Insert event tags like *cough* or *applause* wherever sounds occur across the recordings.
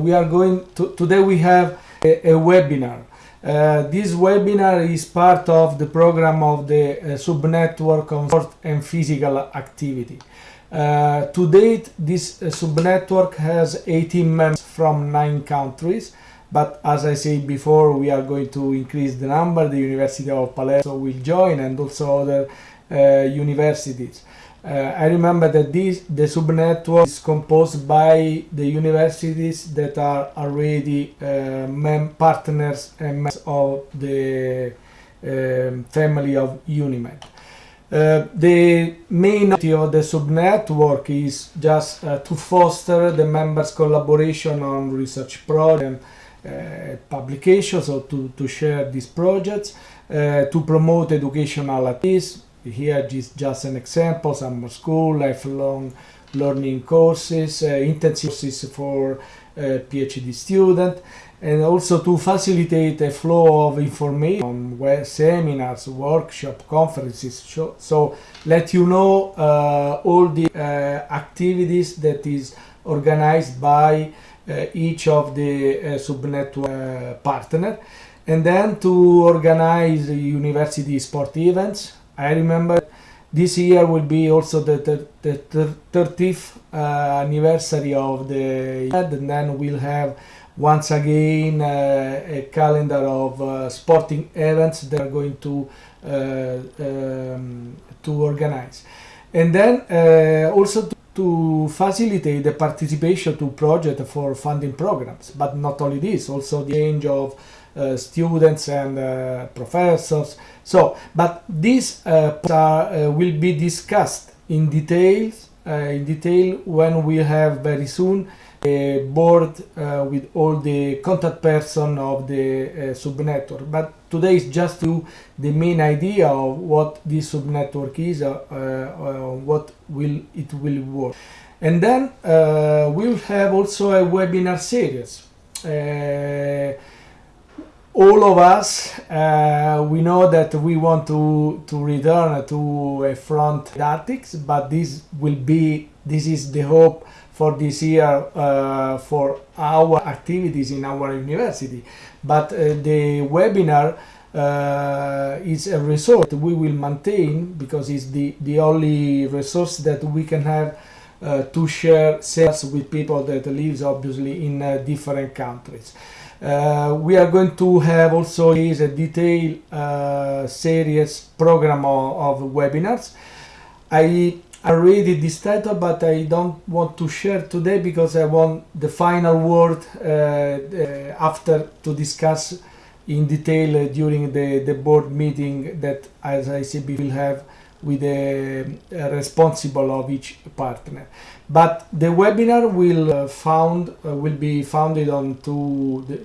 we are going to, today we have a, a webinar. Uh, this webinar is part of the program of the uh, subnetwork on sport and physical activity. Uh, to date, this uh, subnetwork has 18 members from nine countries, but as I said before, we are going to increase the number. The University of Palermo will join and also other uh, universities. Uh, I remember that this the subnetwork is composed by the universities that are already uh, mem partners and members of the um, family of UNIMED. Uh, the main objective of the subnetwork is just uh, to foster the members' collaboration on research projects and uh, publications, or to, to share these projects, uh, to promote educational activities, here is just an example, summer school, lifelong learning courses, uh, intensive courses for uh, PhD student, and also to facilitate a flow of information on seminars, workshop, conferences. So, so let you know uh, all the uh, activities that is organized by uh, each of the uh, subnetwork partner, and then to organize university sport events, I remember this year will be also the, the, the 30th uh, anniversary of the and then we'll have once again uh, a calendar of uh, sporting events that are going to uh, um, to organize. And then uh, also to, to facilitate the participation to project for funding programs but not only this also the range of students and uh, professors. So, but these uh, are, will be discussed in details in detail when we have very soon a board uh, with all the contact person of the uh, subnetwork. But today is just to the main idea of what this subnetwork is, uh, what will it will work. And then we'll have also a webinar series all of us uh, we know that we want to to return to a front didactics but this will be this is the hope for this year uh, for our activities in our university. But uh, the webinar uh, is a resource we will maintain because it's the the only resource that we can have uh, to share sales with people that lives obviously in uh, different countries uh, we are going to have also is a detailed uh, series program of, of, webinars. I already this title, but I don't want to share today because I want the final word uh, uh after to discuss in detail uh, during the, the board meeting that, as I said, we will have with the responsible of each partner. But the webinar will uh, found uh, will be founded on two, the,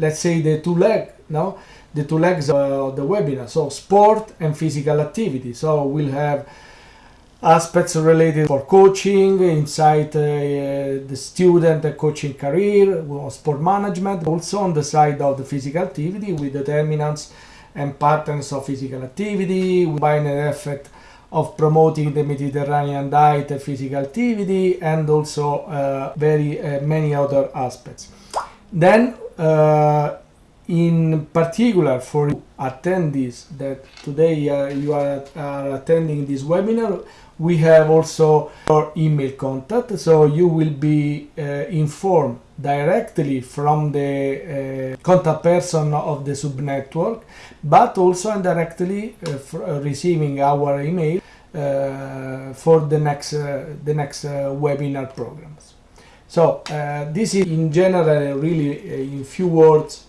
let's say the two leg, no, the two legs of the webinar. So sport and physical activity. So we'll have aspects related for coaching inside uh, the student coaching career, sport management, also on the side of the physical activity with determinants and patterns of physical activity, with binary effect of promoting the Mediterranean diet, physical activity, and also uh, very uh, many other aspects. Then, uh, in particular for attendees that today uh, you are, are, attending this webinar, we have also your email contact, so you will be uh, informed directly from the uh, contact person of the subnetwork, but also indirectly uh, receiving our email Uh, for the next uh, the next uh, webinar programs. So uh, this is in general uh, really in few words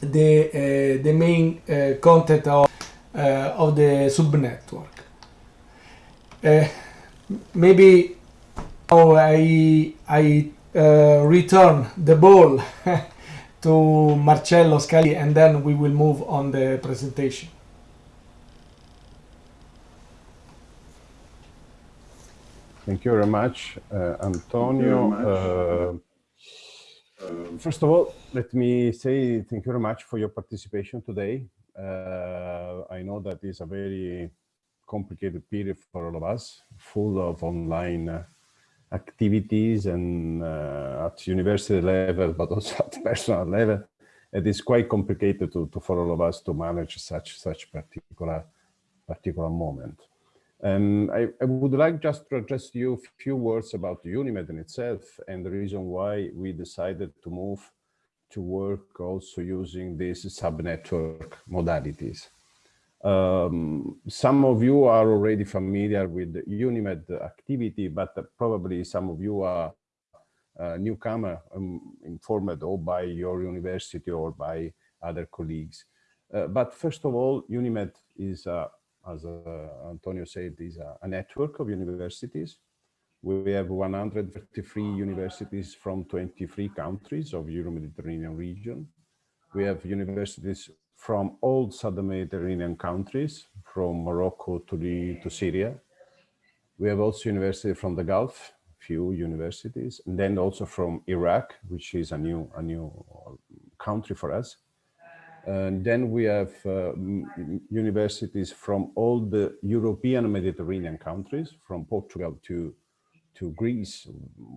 the the main content of of the subnetwork. maybe now I I uh, return the ball *laughs* to Marcello Scalisi and then we will move on the presentation. Thank you very much, uh, Antonio. Very much. Uh, first of all, let me say thank you very much for your participation today. Uh, I know that is a very complicated period for all of us, full of online uh, activities and uh, at university level, but also *laughs* at personal level. It is quite complicated to, to for all of us to manage such such particular particular moment. And I, I, would like just to address you a few words about UNIMED in itself and the reason why we decided to move to work also using these subnetwork modalities. Um, some of you are already familiar with UNIMED activity, but probably some of you are uh, newcomer um, informed or by your university or by other colleagues. Uh, but first of all, UNIMED is, uh, as uh, Antonio said, is a, a, network of universities. We have 133 universities from 23 countries of Euro-Mediterranean region. We have universities from all southern Mediterranean countries, from Morocco to, the, to Syria. We have also universities from the Gulf, few universities, and then also from Iraq, which is a new, a new country for us. And then we have uh, universities from all the European Mediterranean countries, from Portugal to, to Greece.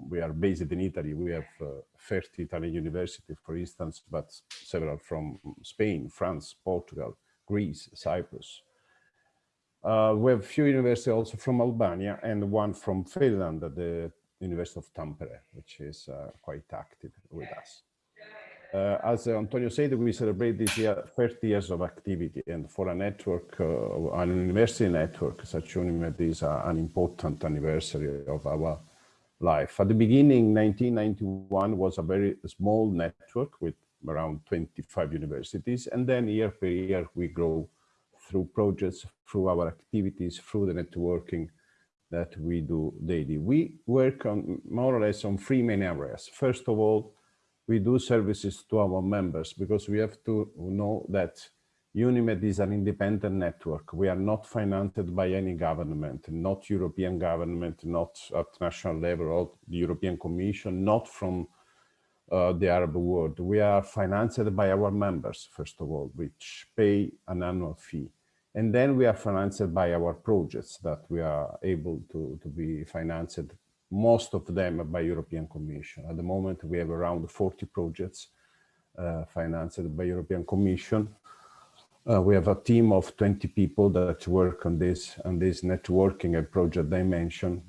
We are based in Italy. We have uh, 30 Italian universities, for instance, but several from Spain, France, Portugal, Greece, Cyprus. Uh, we have a few universities also from Albania and one from Finland, the University of Tampere, which is uh, quite active with us. Uh, as Antonio said, we celebrate this year 30 years of activity, and for a network, uh, an university network, such UNIMED is uh, an important anniversary of our life. At the beginning, 1991 was a very small network with around 25 universities, and then year per year we grow through projects, through our activities, through the networking that we do daily. We work on more or less on three main areas. First of all, we do services to our members because we have to know that UNIMED is an independent network. We are not financed by any government, not European government, not at national level, or the European Commission, not from uh, the Arab world. We are financed by our members, first of all, which pay an annual fee. And then we are financed by our projects that we are able to, to be financed, most of them by European Commission. At the moment, we have around 40 projects uh, financed by European Commission. Uh, we have a team of 20 people that work on this, on this networking and project dimension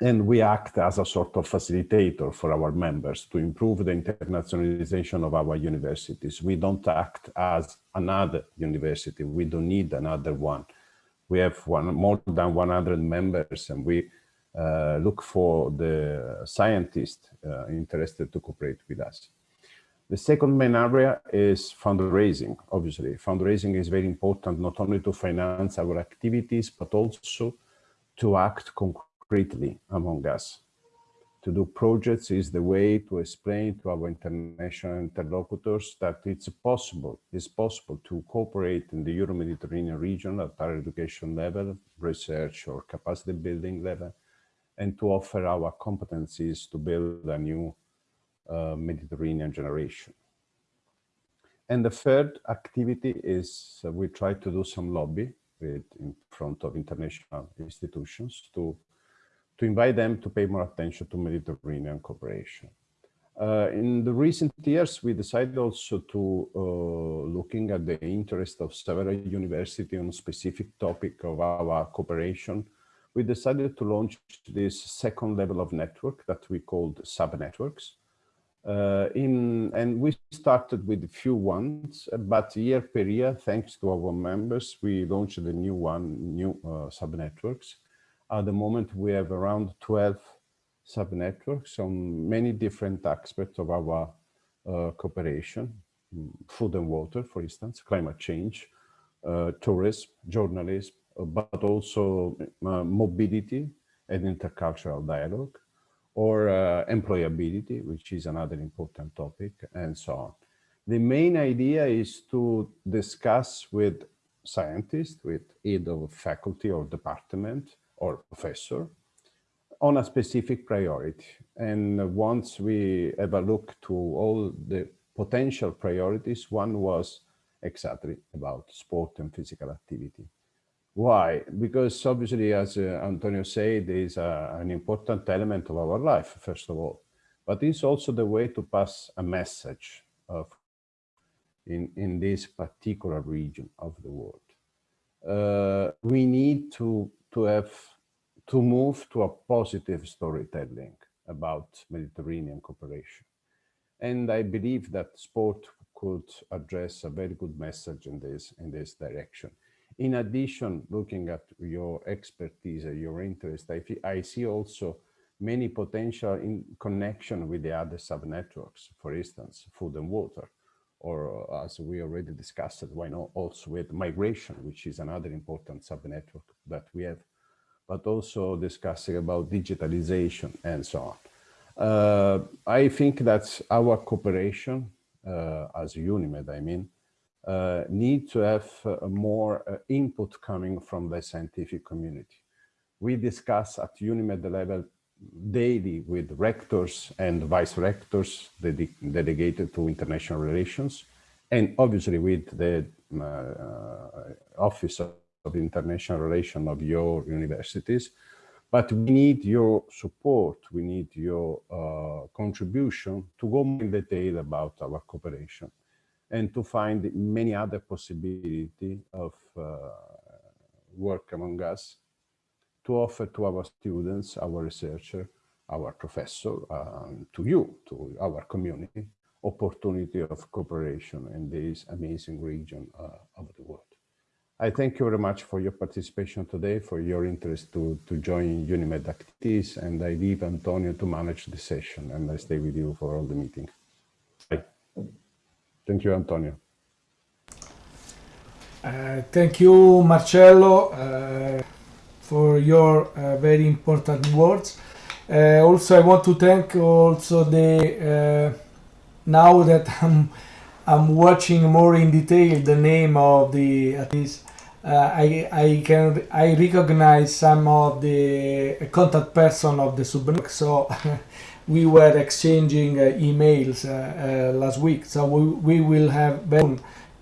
and we act as a sort of facilitator for our members to improve the internationalization of our universities. We don't act as another university. We don't need another one. We have one, more than 100 members and we uh, look for the scientists uh, interested to cooperate with us. The second main area is fundraising. Obviously, fundraising is very important, not only to finance our activities, but also to act concretely among us. To do projects is the way to explain to our international interlocutors that it's possible, it's possible to cooperate in the Euro-Mediterranean region at higher education level, research or capacity building level, and to offer our competencies to build a new uh, Mediterranean generation. And the third activity is uh, we try to do some lobby with, in front of international institutions to to invite them to pay more attention to Mediterranean cooperation. Uh, in the recent years, we decided also to uh, looking at the interest of several universities on specific topic of our cooperation. We decided to launch this second level of network that we called sub-networks. Uh, in, and we started with a few ones, but year per year, thanks to our members, we launched a new one, new uh, sub-networks. At the moment, we have around 12 sub-networks on many different aspects of our uh, cooperation, mm, food and water, for instance, climate change, uh, tourism, journalism, but also uh, mobility and intercultural dialogue, or uh, employability, which is another important topic, and so on. The main idea is to discuss with scientists, with either faculty or department, or professor on a specific priority. And once we have a look to all the potential priorities, one was exactly about sport and physical activity. Why? Because obviously, as uh, Antonio said, is uh, an important element of our life, first of all, but it's also the way to pass a message of in, in this particular region of the world. Uh, we need to, to have to move to a positive storytelling about Mediterranean cooperation. And I believe that sport could address a very good message in this, in this direction. In addition, looking at your expertise and your interest, I, I see also many potential in connection with the other sub-networks, for instance, food and water, or uh, as we already discussed, why not also with migration, which is another important sub-network that we have, but also discussing about digitalization and so on. Uh, I think that our cooperation uh, as UNIMED, I mean, uh, need to have uh, more uh, input coming from the scientific community. We discuss at UNIMED level daily with rectors and vice rectors ded dedicated to international relations, and obviously with the uh, Office of International Relations of your universities, but we need your support, we need your uh, contribution to go more in detail about our cooperation and to find many other possibility of uh, work among us to offer to our students, our researcher, our professor, um, to you, to our community, opportunity of cooperation in this amazing region uh, of the world. I thank you very much for your participation today, for your interest to, to join UNIMED activities, and I leave Antonio to manage the session, and I stay with you for all the meeting. Thank you, Antonio. Uh, thank you, Marcello, uh, for your uh, very important words. Uh, also, I want to thank also the, uh, now that *laughs* I'm I'm watching more in detail the name of the at least uh, I I can I recognize some of the contact person of the subnetwork. So *laughs* we were exchanging uh, emails uh, uh last week. So we, we will have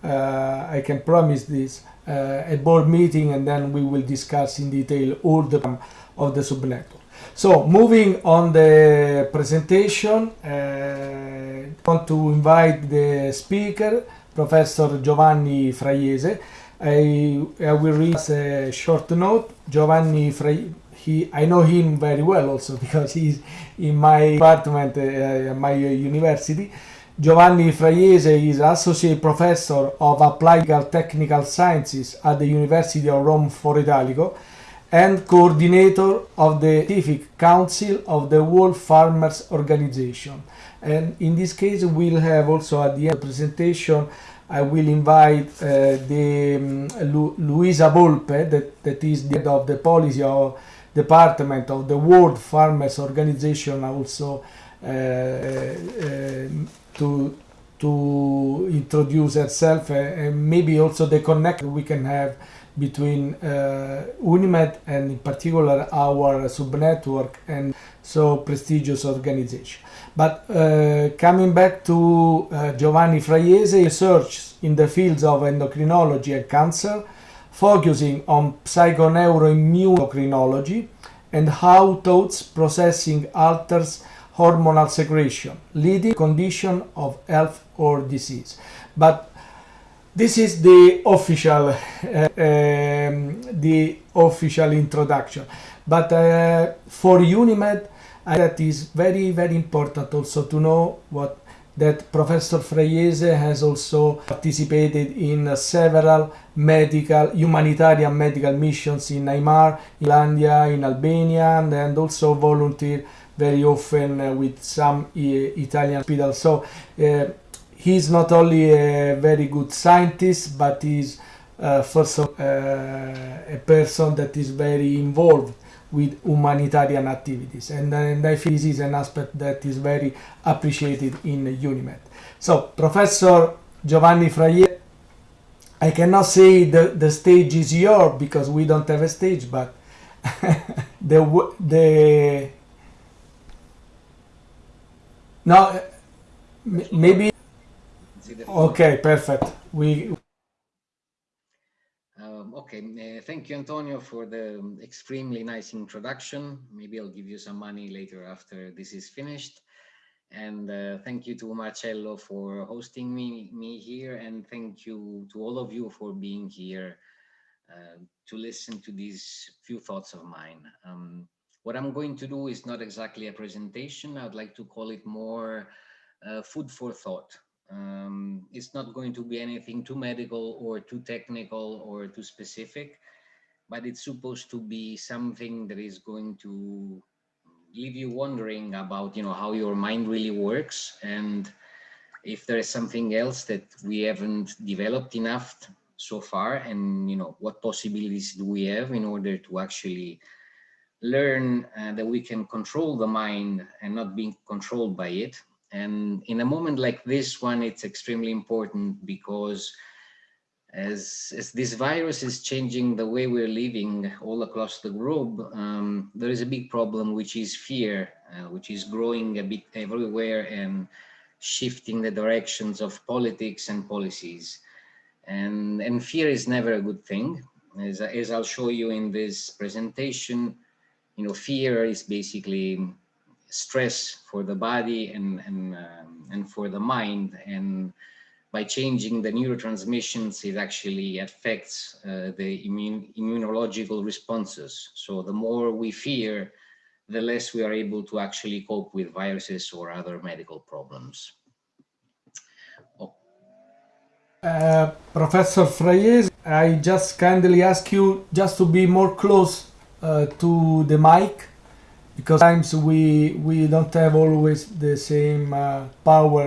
I can promise this a board meeting and then we will discuss in detail all the of the subnetwork. So moving on the presentation, uh, I want to invite the speaker, Professor Giovanni Fraiese. I, I will read a short note. Giovanni Fraiese, he, I know him very well also *laughs* because he's in my department, uh, my university. Giovanni Fraiese is Associate Professor of Applied Technical Sciences at the University of Rome Foro Italico and coordinator of the Scientific Council of the World Farmers Organization. And in this case, we'll have also at the end of the presentation, I will invite uh, the um, Lu Luisa Volpe, that, that is the head of the policy of department of the World Farmers Organization, also uh, uh, to to introduce herself uh, and maybe also the connect we can have between uh, Unimed and in particular our subnetwork and so prestigious organization. But uh, coming back to uh, Giovanni Fraiese, research in the fields of endocrinology and cancer, focusing on psychoneuroimmunocrinology and how thoughts processing alters hormonal secretion, leading condition of health or disease. But this is the official uh, um, the official introduction but uh, for unimed that is very very important also to know what that professor fraiese has also participated in several medical humanitarian medical missions in Myanmar, in Landia, in Albania and, and also volunteer very often uh, with some uh, Italian hospitals. So uh, he's not only a very good scientist, but he's uh, first of, uh, a person that is very involved with humanitarian activities. And, and I think this is an aspect that is very appreciated in UNIMED. So, Professor Giovanni Fraiese, I cannot say the, the stage is yours because we don't have a stage, but *laughs* the, the, no, maybe Ok, perfect. We... Uh, okay, uh, thank you, Antonio, for the extremely nice introduction. Maybe I'll give you some money later after this is finished. And uh, thank you to Marcello for hosting me, me here. And thank you to all of you for being here uh, to listen to these few thoughts of mine. Um, what I'm going to do is not exactly a presentation. I'd like to call it more uh, food for thought. Um, it's not going to be anything too medical or too technical or too specific, but it's supposed to be something that is going to leave you wondering about, you know, how your mind really works and if there is something else that we haven't developed enough so far and, you know, what possibilities do we have in order to actually learn uh, that we can control the mind and not being controlled by it. And in a moment like this one, it's extremely important because as, as this virus is changing the way we're living all across the globe, um, there is a big problem, which is fear, uh, which is growing a bit everywhere and shifting the directions of politics and policies. And, and fear is never a good thing. As, as I'll show you in this presentation, you know, fear is basically stress for the body and and um, and for the mind and by changing the neurotransmissions it actually affects uh, the immune immunological responses. So the more we fear the less we are able to actually cope with viruses or other medical problems. Oh. uh, Professor Fraiese, I just kindly ask you just to be more close uh, to the mic because times we we don't have always the same uh, power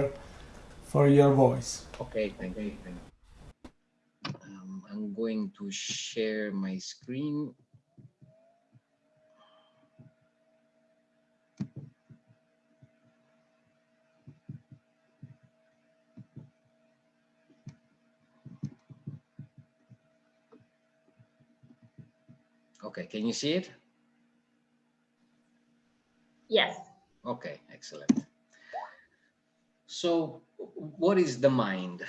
for your voice. Okay, thank you. Um, I'm going to share my screen. Okay, can you see it? Yes. Okay, excellent. So what is the mind?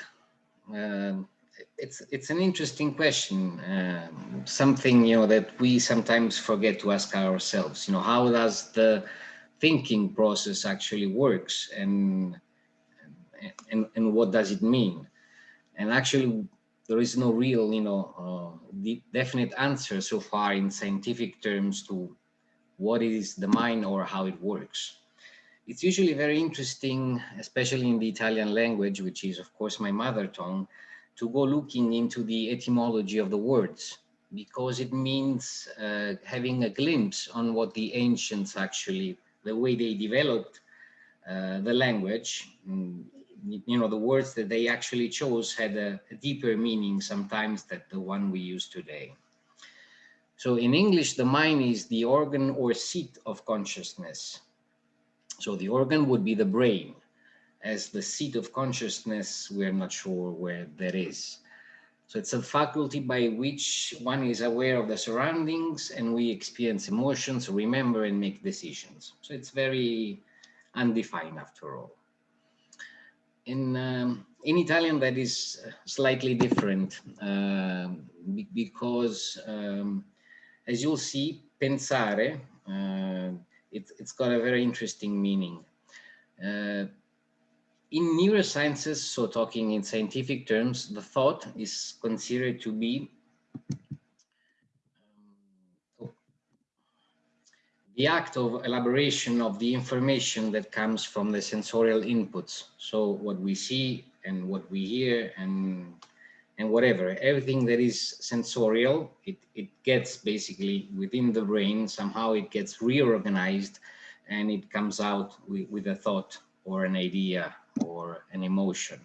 Um, it's it's an interesting question, um, something you know that we sometimes forget to ask ourselves. You know, how does the thinking process actually works, and and and what does it mean? And actually, there is no real, you know, uh, definite answer so far in scientific terms to what is the mind or how it works. It's usually very interesting, especially in the Italian language, which is of course my mother tongue, to go looking into the etymology of the words because it means uh, having a glimpse on what the ancients actually, the way they developed uh, the language, mm, you know, the words that they actually chose had a, a deeper meaning sometimes than the one we use today. So in English, the mind is the organ or seat of consciousness. So the organ would be the brain. As the seat of consciousness, we're not sure where that is. So it's a faculty by which one is aware of the surroundings and we experience emotions, remember and make decisions. So it's very undefined after all. In, um, in Italian, that is slightly different uh, because um, as you'll see, pensare, uh, it, has got a very interesting meaning. Uh, in neurosciences, so talking in scientific terms, the thought is considered to be um, the act of elaboration of the information that comes from the sensorial inputs. So what we see and what we hear and and whatever, everything that is sensorial, it, it gets basically within the brain, somehow it gets reorganized and it comes out with, with a thought or an idea or an emotion.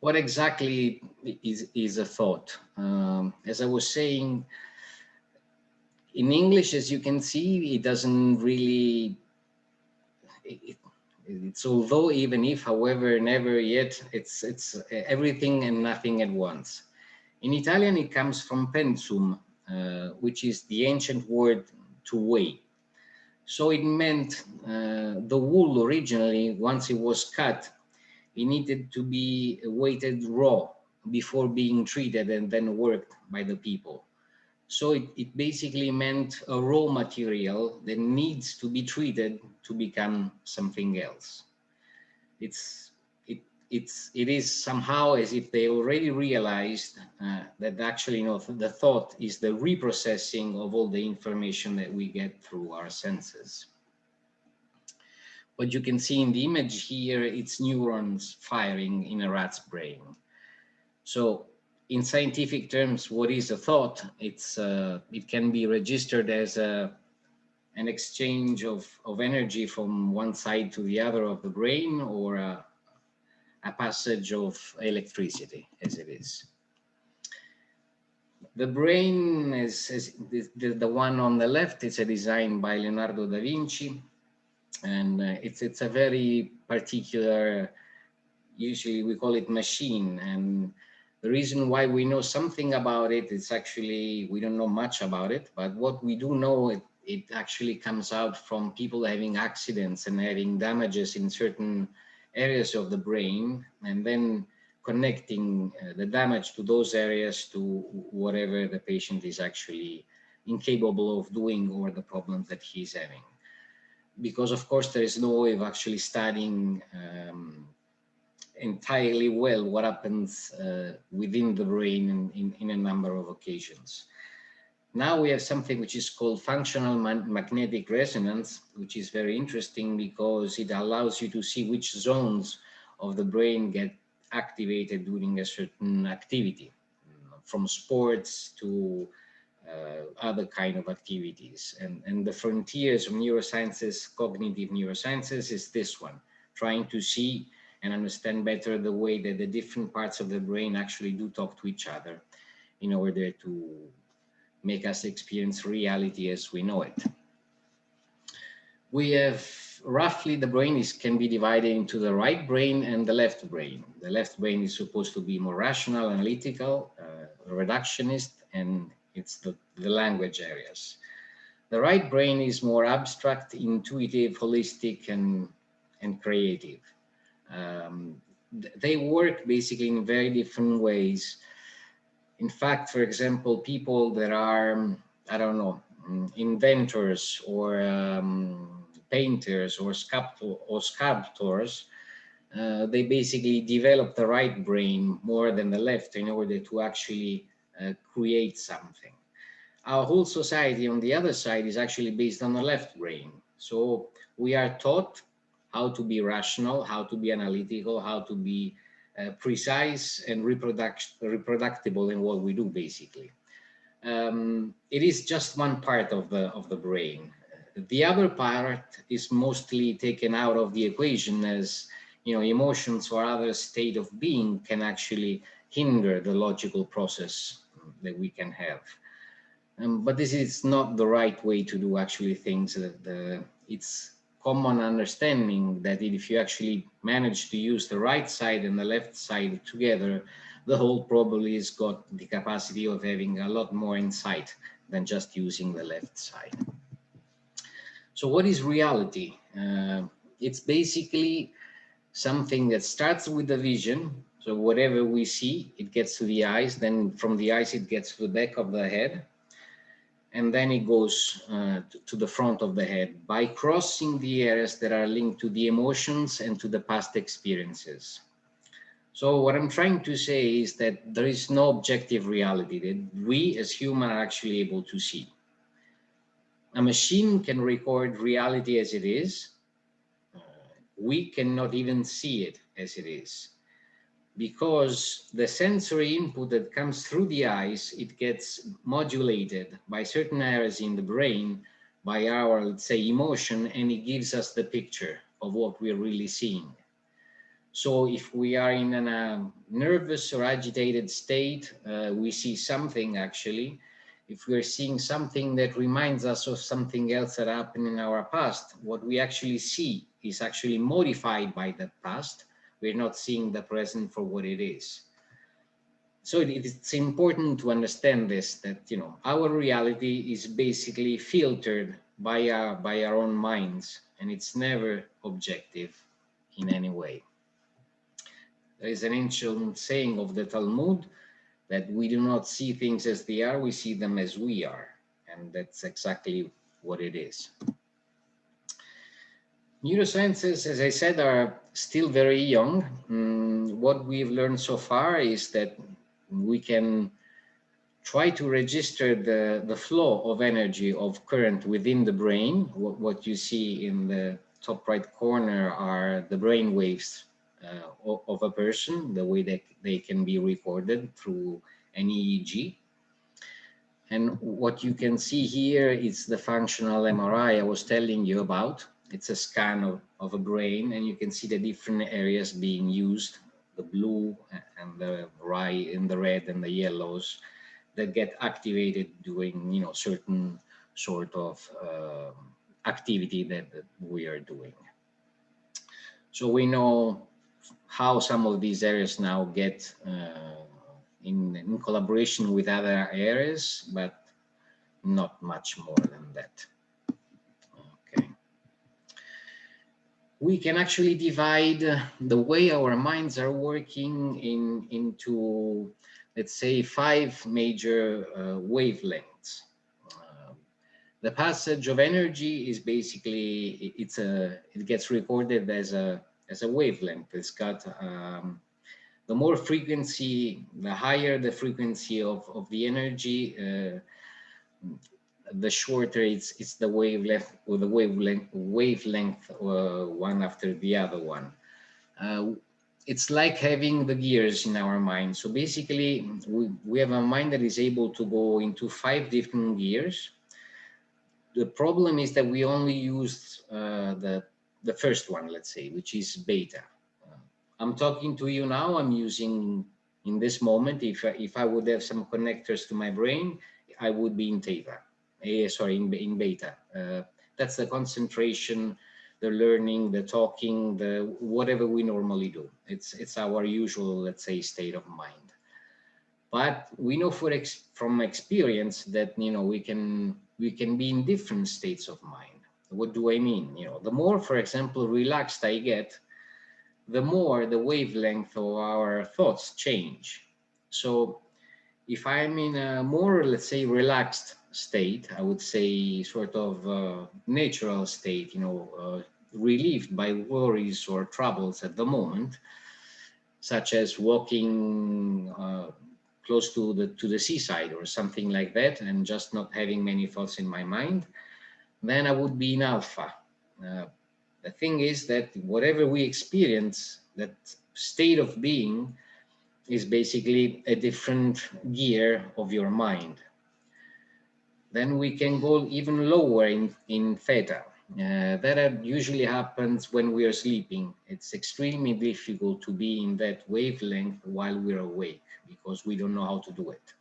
What exactly is, is a thought? Um, as I was saying, in English, as you can see, it doesn't really, it, it's although even if however never yet it's it's everything and nothing at once in italian it comes from pensum uh, which is the ancient word to weigh so it meant uh, the wool originally once it was cut it needed to be weighted raw before being treated and then worked by the people. So it, it basically meant a raw material that needs to be treated to become something else. It's it it's it is somehow as if they already realized uh, that actually you know the thought is the reprocessing of all the information that we get through our senses what you can see in the image here it's neurons firing in a rat's brain so in scientific terms what is a thought it's uh, it can be registered as a an exchange of, of energy from one side to the other of the brain or a, a passage of electricity as it is. The brain is, is the, the, one on the left, it's a design by Leonardo da Vinci. And uh, it's, it's a very particular, usually we call it machine. And the reason why we know something about it is actually, we don't know much about it, but what we do know, it, it actually comes out from people having accidents and having damages in certain areas of the brain and then connecting uh, the damage to those areas to whatever the patient is actually incapable of doing or the problems that he's having. Because of course there is no way of actually studying um, entirely well what happens uh, within the brain in, in, in, a number of occasions. Now we have something which is called functional magnetic resonance, which is very interesting because it allows you to see which zones of the brain get activated during a certain activity, from sports to uh, other kind of activities. And, and the frontiers of neurosciences, cognitive neurosciences is this one, trying to see and understand better the way that the different parts of the brain actually do talk to each other in order to make us experience reality as we know it. We have roughly the brain is can be divided into the right brain and the left brain. The left brain is supposed to be more rational, analytical, uh, reductionist, and it's the, the language areas. The right brain is more abstract, intuitive, holistic, and, and creative. Um, they work basically in very different ways in fact, for example, people that are, I don't know, mm, inventors or um, painters or, or sculptors, uh, they basically develop the right brain more than the left in order to actually uh, create something. Our whole society on the other side is actually based on the left brain. So we are taught how to be rational, how to be analytical, how to be uh, precise and reproduct reproducible in what we do, basically. Um, it is just one part of the, of the brain. The other part is mostly taken out of the equation as, you know, emotions or other state of being can actually hinder the logical process that we can have. Um, but this is not the right way to do actually things. The, it's common understanding that if you actually manage to use the right side and the left side together, the whole probably has got the capacity of having a lot more insight than just using the left side. So what is reality? Uh, it's basically something that starts with the vision. So whatever we see, it gets to the eyes, then from the eyes, it gets to the back of the head and then it goes uh, to, to, the front of the head by crossing the areas that are linked to the emotions and to the past experiences. So what I'm trying to say is that there is no objective reality that we as humans are actually able to see. A machine can record reality as it is. Uh, we cannot even see it as it is because the sensory input that comes through the eyes, it gets modulated by certain areas in the brain by our, let's say, emotion, and it gives us the picture of what we're really seeing. So if we are in a um, nervous or agitated state, uh, we see something actually. If we're seeing something that reminds us of something else that happened in our past, what we actually see is actually modified by that past we're not seeing the present for what it is. So it's important to understand this, that, you know, our reality is basically filtered by our, by our own minds, and it's never objective in any way. There is an ancient saying of the Talmud that we do not see things as they are, we see them as we are. And that's exactly what it is. Neurosciences, as I said, are still very young. Mm, what we've learned so far is that we can try to register the, the flow of energy of current within the brain. What, what you see in the top right corner are the brain waves uh, of a person, the way that they can be recorded through an EEG. And what you can see here is the functional MRI I was telling you about. It's a scan of, of a brain and you can see the different areas being used, the blue and the right and the red and the yellows that get activated during, you know, certain sort of uh, activity that, that we are doing. So we know how some of these areas now get uh, in, in collaboration with other areas, but not much more than that. We can actually divide the way our minds are working in into, let's say, five major uh, wavelengths. Uh, the passage of energy is basically it's a it gets recorded as a as a wavelength. It's got um, the more frequency, the higher the frequency of, of the energy, uh, the shorter it's it's the wavelength or the wavelength wavelength uh, one after the other one. Uh, it's like having the gears in our mind. So basically, we, we have a mind that is able to go into five different gears. The problem is that we only use uh, the the first one, let's say, which is beta. I'm talking to you now, I'm using in this moment, if, if I would have some connectors to my brain, I would be in theta, uh, sorry, in, in beta. Uh, that's the concentration, the learning, the talking, the whatever we normally do. It's, it's our usual, let's say, state of mind. But we know ex from experience that, you know, we can, we can be in different states of mind. What do I mean? You know, the more, for example, relaxed I get, the more the wavelength of our thoughts change. So if I'm in a more, let's say, relaxed state, I would say sort of uh, natural state, you know, uh, relieved by worries or troubles at the moment, such as walking uh, close to the to the seaside or something like that, and just not having many thoughts in my mind, then I would be in alpha. Uh, the thing is that whatever we experience, that state of being is basically a different gear of your mind. Then we can go even lower in, in theta. Uh, that usually happens when we are sleeping. It's extremely difficult to be in that wavelength while we're awake because we don't know how to do it.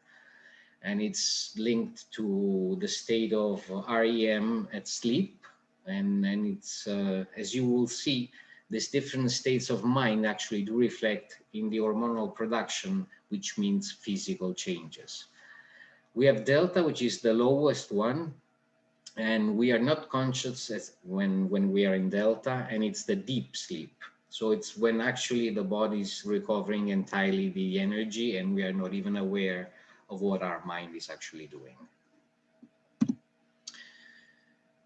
And it's linked to the state of REM at sleep, and and it's uh, as you will see these different states of mind actually do reflect in the hormonal production which means physical changes we have delta which is the lowest one and we are not conscious as when when we are in delta and it's the deep sleep so it's when actually the body is recovering entirely the energy and we are not even aware of what our mind is actually doing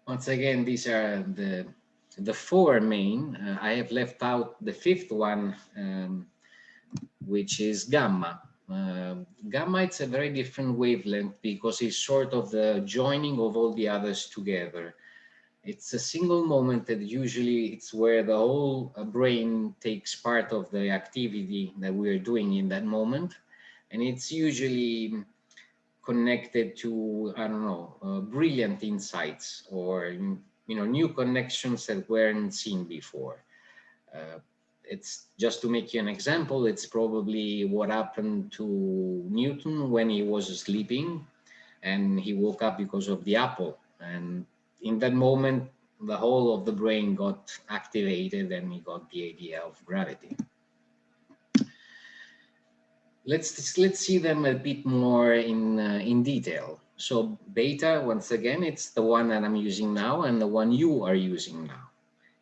once again, these are the the four main. Uh, I have left out the fifth one, um, which is gamma. Uh, gamma, it's a very different wavelength because it's sort of the joining of all the others together. It's a single moment that usually it's where the whole uh, brain takes part of the activity that we're doing in that moment. And it's usually connected to, I don't know, uh, brilliant insights or, you know, new connections that weren't seen before. Uh, it's just to make you an example, it's probably what happened to Newton when he was sleeping and he woke up because of the apple. And in that moment, the whole of the brain got activated and he got the idea of gravity let's let's see them a bit more in uh, in detail. So beta, once again, it's the one that I'm using now and the one you are using now.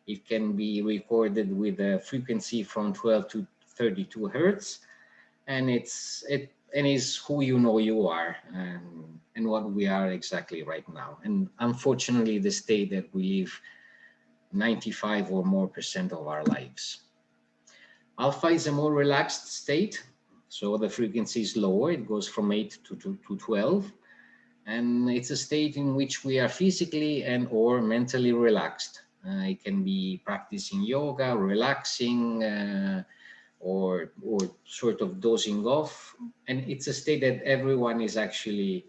It can be recorded with a frequency from 12 to 32 hertz, and it's it and is who you know you are and and what we are exactly right now. And unfortunately, the state that we live 95 or more percent of our lives. Alpha is a more relaxed state, so the frequency is lower. It goes from 8 to, to, to 12 and it's a state in which we are physically and or mentally relaxed. Uh, it can be practicing yoga, relaxing, uh, or or sort of dozing off, and it's a state that everyone is actually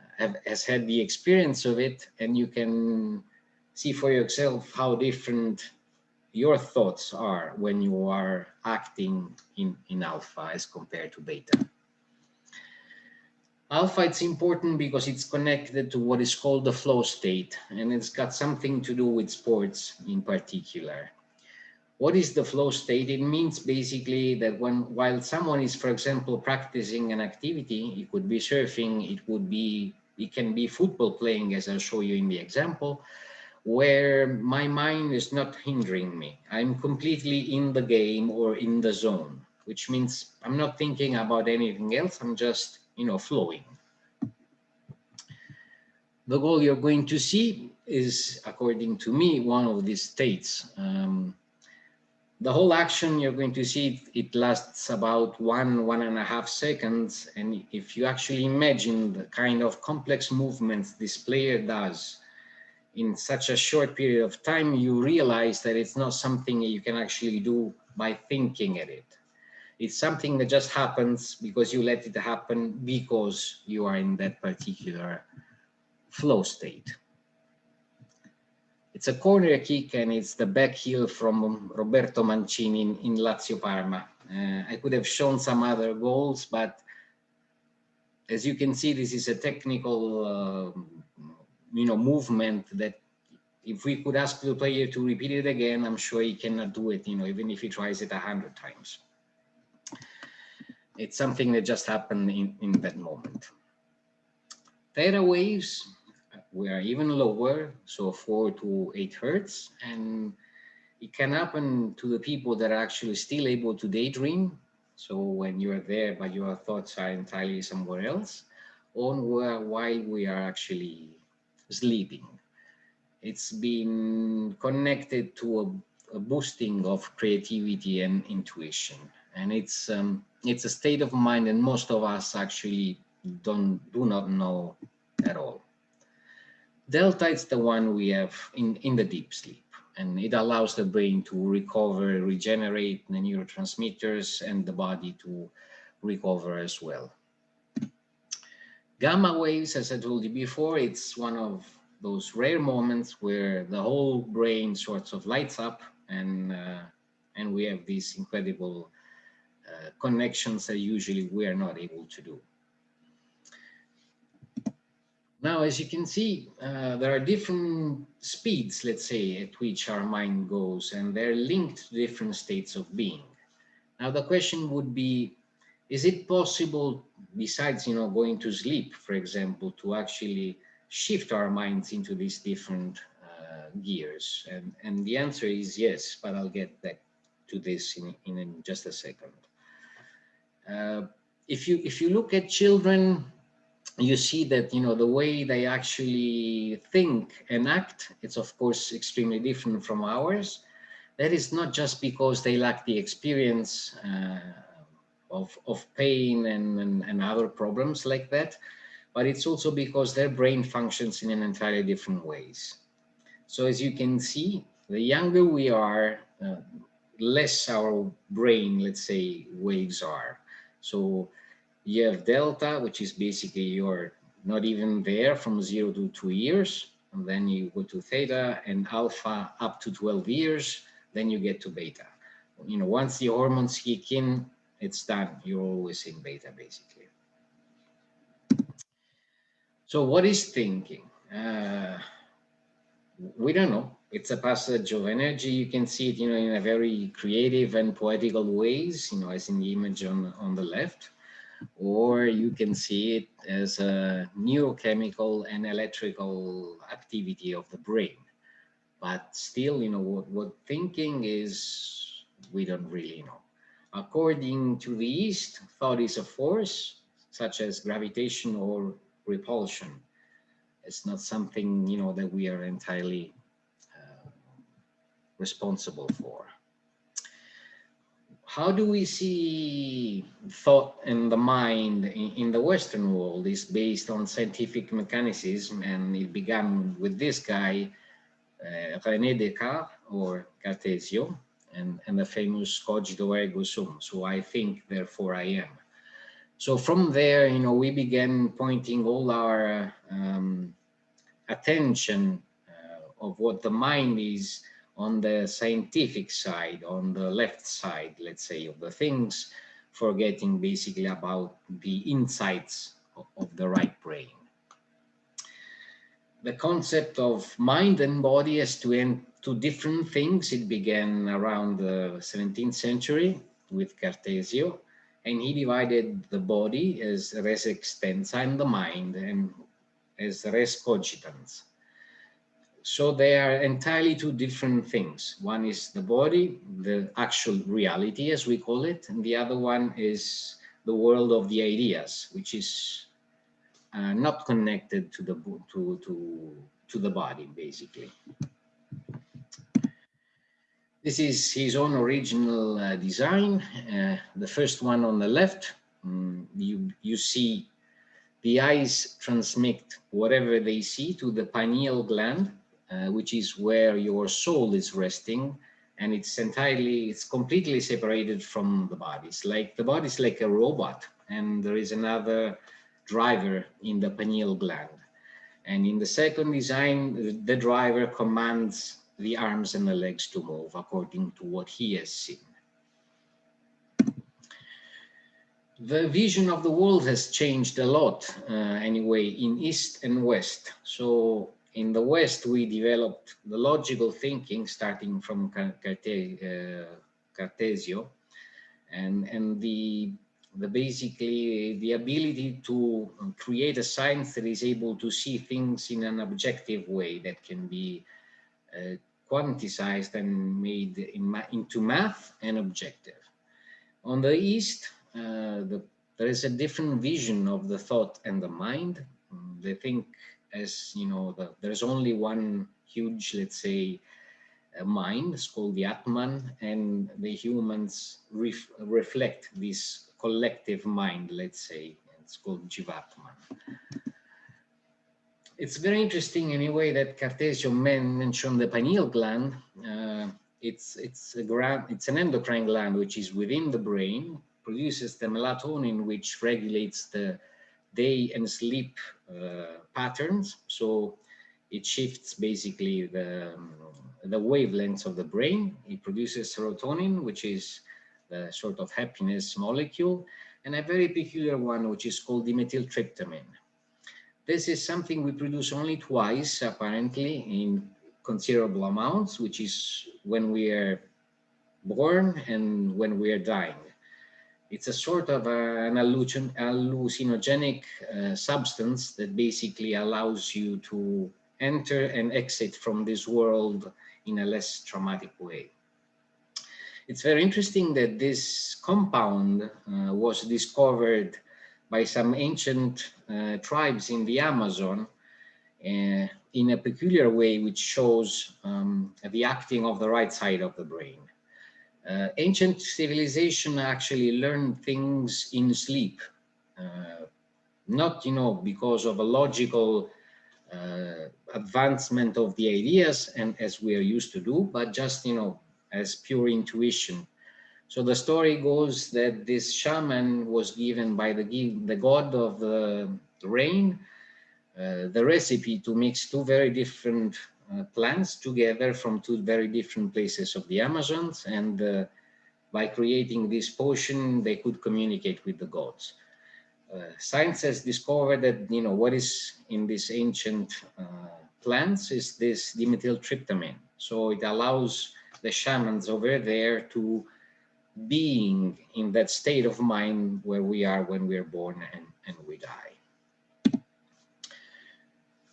uh, have, has had the experience of it, and you can see for yourself how different your thoughts are when you are acting in in alpha as compared to beta. Alpha, it's important because it's connected to what is called the flow state, and it's got something to do with sports in particular. What is the flow state? It means basically that when while someone is, for example, practicing an activity, it could be surfing, it would be, it can be football playing, as I'll show you in the example, where my mind is not hindering me. I'm completely in the game or in the zone, which means I'm not thinking about anything else. I'm just you know, flowing. The goal you're going to see is, according to me, one of these states. Um, the whole action you're going to see, it lasts about one, one and a half seconds. And if you actually imagine the kind of complex movements this player does in such a short period of time, you realize that it's not something you can actually do by thinking at it. It's something that just happens because you let it happen because you are in that particular flow state. It's a corner kick and it's the back heel from Roberto Mancini in, in Lazio Parma. Uh, I could have shown some other goals, but as you can see, this is a technical, uh, you know, movement that if we could ask the player to repeat it again, I'm sure he cannot do it, you know, even if he tries it a hundred times it's something that just happened in, in that moment. Theta waves were even lower, so four to eight hertz, and it can happen to the people that are actually still able to daydream. So when you're there, but your thoughts are entirely somewhere else, or while we are actually sleeping. It's been connected to a, a boosting of creativity and intuition and it's um, it's a state of mind and most of us actually don't do not know at all. Delta is the one we have in, in the deep sleep and it allows the brain to recover, regenerate the neurotransmitters and the body to recover as well. Gamma waves, as I told you before, it's one of those rare moments where the whole brain sorts of lights up and uh, and we have this incredible connections that usually we are not able to do. Now, as you can see, uh, there are different speeds, let's say, at which our mind goes, and they're linked to different states of being. Now, the question would be, is it possible, besides, you know, going to sleep, for example, to actually shift our minds into these different uh, gears? And, and the answer is yes, but I'll get back to this in, in just a second. Uh, if you if you look at children, you see that you know the way they actually think and act. It's of course extremely different from ours. That is not just because they lack the experience uh, of of pain and, and and other problems like that, but it's also because their brain functions in an entirely different ways. So as you can see, the younger we are, uh, less our brain, let's say, waves are. So you have delta, which is basically you're not even there from zero to two years. And then you go to theta and alpha up to 12 years, then you get to beta. You know, once the hormones kick in, it's done. You're always in beta, basically. So what is thinking? Uh, we don't know. It's a passage of energy. You can see it, you know, in a very creative and poetical ways, you know, as in the image on, on the left, or you can see it as a neurochemical and electrical activity of the brain. But still, you know, what, what thinking is, we don't really know. According to the East, thought is a force, such as gravitation or repulsion. It's not something, you know, that we are entirely responsible for. How do we see thought and the mind in, in the Western world is based on scientific mechanism and it began with this guy, uh, René Descartes or Cartesio and, and the famous cogito ergo sum. So I think, therefore I am. So from there, you know, we began pointing all our um, attention uh, of what the mind is on the scientific side, on the left side, let's say, of the things, forgetting basically about the insights of, the right brain. The concept of mind and body as two, two different things, it began around the 17th century with Cartesio, and he divided the body as res extensa and the mind and as res cogitans. So they are entirely two different things. One is the body, the actual reality as we call it, and the other one is the world of the ideas, which is uh, not connected to the to to to the body basically. This is his own original uh, design. Uh, the first one on the left, um, you you see the eyes transmit whatever they see to the pineal gland uh, which is where your soul is resting and it's entirely it's completely separated from the body. It's like the body is like a robot and there is another driver in the pineal gland. And in the second design the driver commands the arms and the legs to move according to what he has seen. The vision of the world has changed a lot uh, anyway in east and west. So in the West, we developed the logical thinking starting from uh, Cartesio and, and the, the basically the ability to create a science that is able to see things in an objective way that can be uh, quantized and made in ma into math and objective. On the East, uh, the, there is a different vision of the thought and the mind. They think as you know, the, there's only one huge, let's say, uh, mind, it's called the Atman, and the humans ref reflect this collective mind, let's say, it's called Jivatman. It's very interesting anyway that Cartesio mentioned the pineal gland. Uh, it's it's a it's an endocrine gland which is within the brain, produces the melatonin which regulates the day and sleep uh, patterns. So it shifts basically the, um, the wavelengths of the brain. It produces serotonin, which is the sort of happiness molecule, and a very peculiar one, which is called dimethyltryptamine. This is something we produce only twice, apparently, in considerable amounts, which is when we are born and when we are dying. It's a sort of a, an hallucinogenic uh, substance that basically allows you to enter and exit from this world in a less traumatic way. It's very interesting that this compound uh, was discovered by some ancient uh, tribes in the Amazon uh, in a peculiar way which shows um, the acting of the right side of the brain. Uh, ancient civilization actually learned things in sleep, uh, not, you know, because of a logical uh, advancement of the ideas and as we are used to do, but just, you know, as pure intuition. So the story goes that this shaman was given by the, the god of the rain, uh, the recipe to mix two very different plants together from two very different places of the Amazons and uh, by creating this potion they could communicate with the gods. Uh, science has discovered that you know what is in these ancient uh, plants is this dimethyltryptamine. So it allows the shamans over there to being in that state of mind where we are when we are born and, and we die.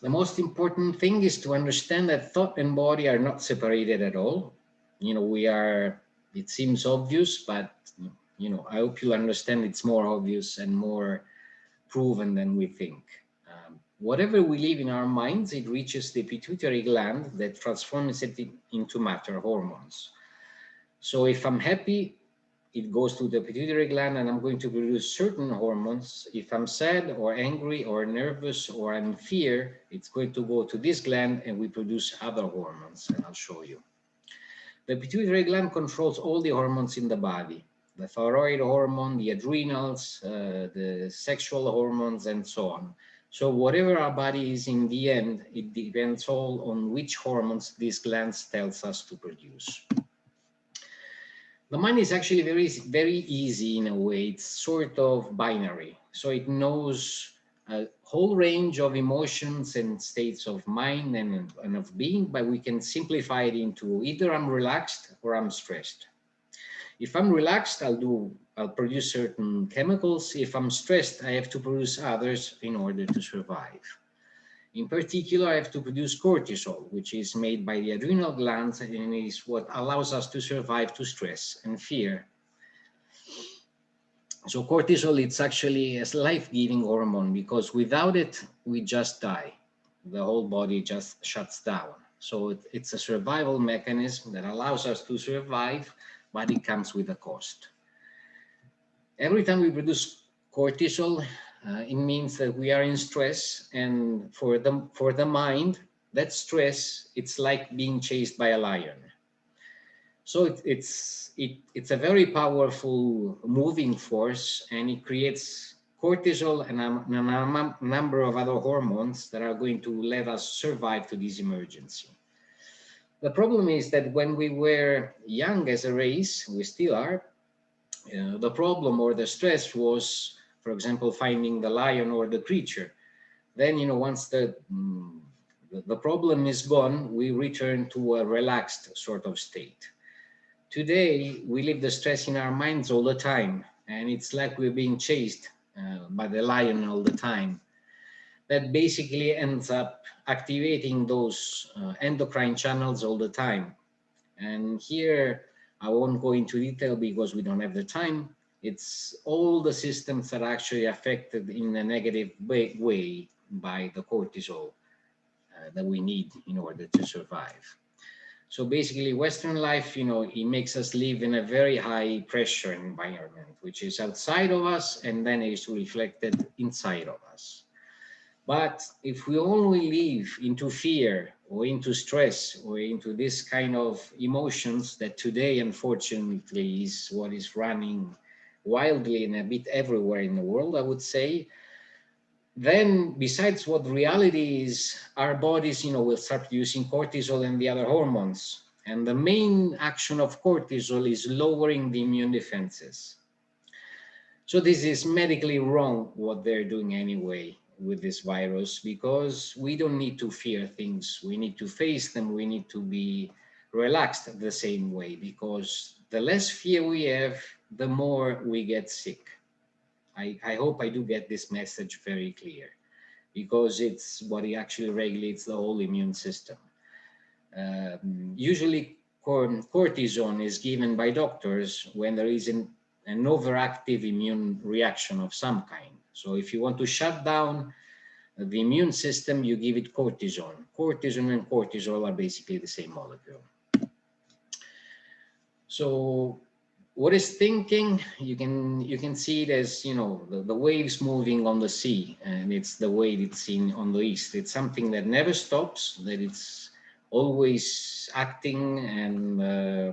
The most important thing is to understand that thought and body are not separated at all. You know, we are, it seems obvious, but you know, I hope you understand it's more obvious and more proven than we think. Um, whatever we leave in our minds, it reaches the pituitary gland that transforms it into matter hormones. So if I'm happy, it goes to the pituitary gland and I'm going to produce certain hormones. If I'm sad or angry or nervous or I'm in fear, it's going to go to this gland and we produce other hormones and I'll show you. The pituitary gland controls all the hormones in the body, the thyroid hormone, the adrenals, uh, the sexual hormones, and so on. So whatever our body is in the end, it depends all on which hormones these glands tells us to produce. The mind is actually very, very easy in a way. It's sort of binary. So it knows a whole range of emotions and states of mind and, and of being, but we can simplify it into either I'm relaxed or I'm stressed. If I'm relaxed, I'll do, I'll produce certain chemicals. If I'm stressed, I have to produce others in order to survive. In particular, I have to produce cortisol, which is made by the adrenal glands and is what allows us to survive to stress and fear. So cortisol, it's actually a life-giving hormone because without it, we just die. The whole body just shuts down. So it, it's a survival mechanism that allows us to survive, but it comes with a cost. Every time we produce cortisol, uh, it means that we are in stress and for the, for the mind, that stress, it's like being chased by a lion. So it, it's, it, it's a very powerful moving force and it creates cortisol and a, a number of other hormones that are going to let us survive to this emergency. The problem is that when we were young as a race, we still are, uh, the problem or the stress was for example, finding the lion or the creature. Then, you know, once the, mm, the problem is gone, we return to a relaxed sort of state. Today, we live the stress in our minds all the time, and it's like we're being chased uh, by the lion all the time. That basically ends up activating those uh, endocrine channels all the time. And here, I won't go into detail because we don't have the time, it's all the systems that are actually affected in a negative way, way by the cortisol uh, that we need in order to survive. So basically Western life, you know, it makes us live in a very high pressure environment, which is outside of us and then is reflected inside of us. But if we only live into fear or into stress or into this kind of emotions that today, unfortunately, is what is running wildly and a bit everywhere in the world, I would say, then besides what reality is, our bodies, you know, will start producing cortisol and the other hormones. And the main action of cortisol is lowering the immune defenses. So this is medically wrong what they're doing anyway with this virus because we don't need to fear things. We need to face them. We need to be relaxed the same way because the less fear we have, the more we get sick. I, I hope I do get this message very clear because it's what it actually regulates the whole immune system. Um, usually cortisone is given by doctors when there is an, an overactive immune reaction of some kind. So if you want to shut down the immune system, you give it cortisone. Cortisone and cortisol are basically the same molecule. So what is thinking you can you can see it as you know the, the, waves moving on the sea and it's the way it's seen on the east. It's something that never stops that it's always acting and uh,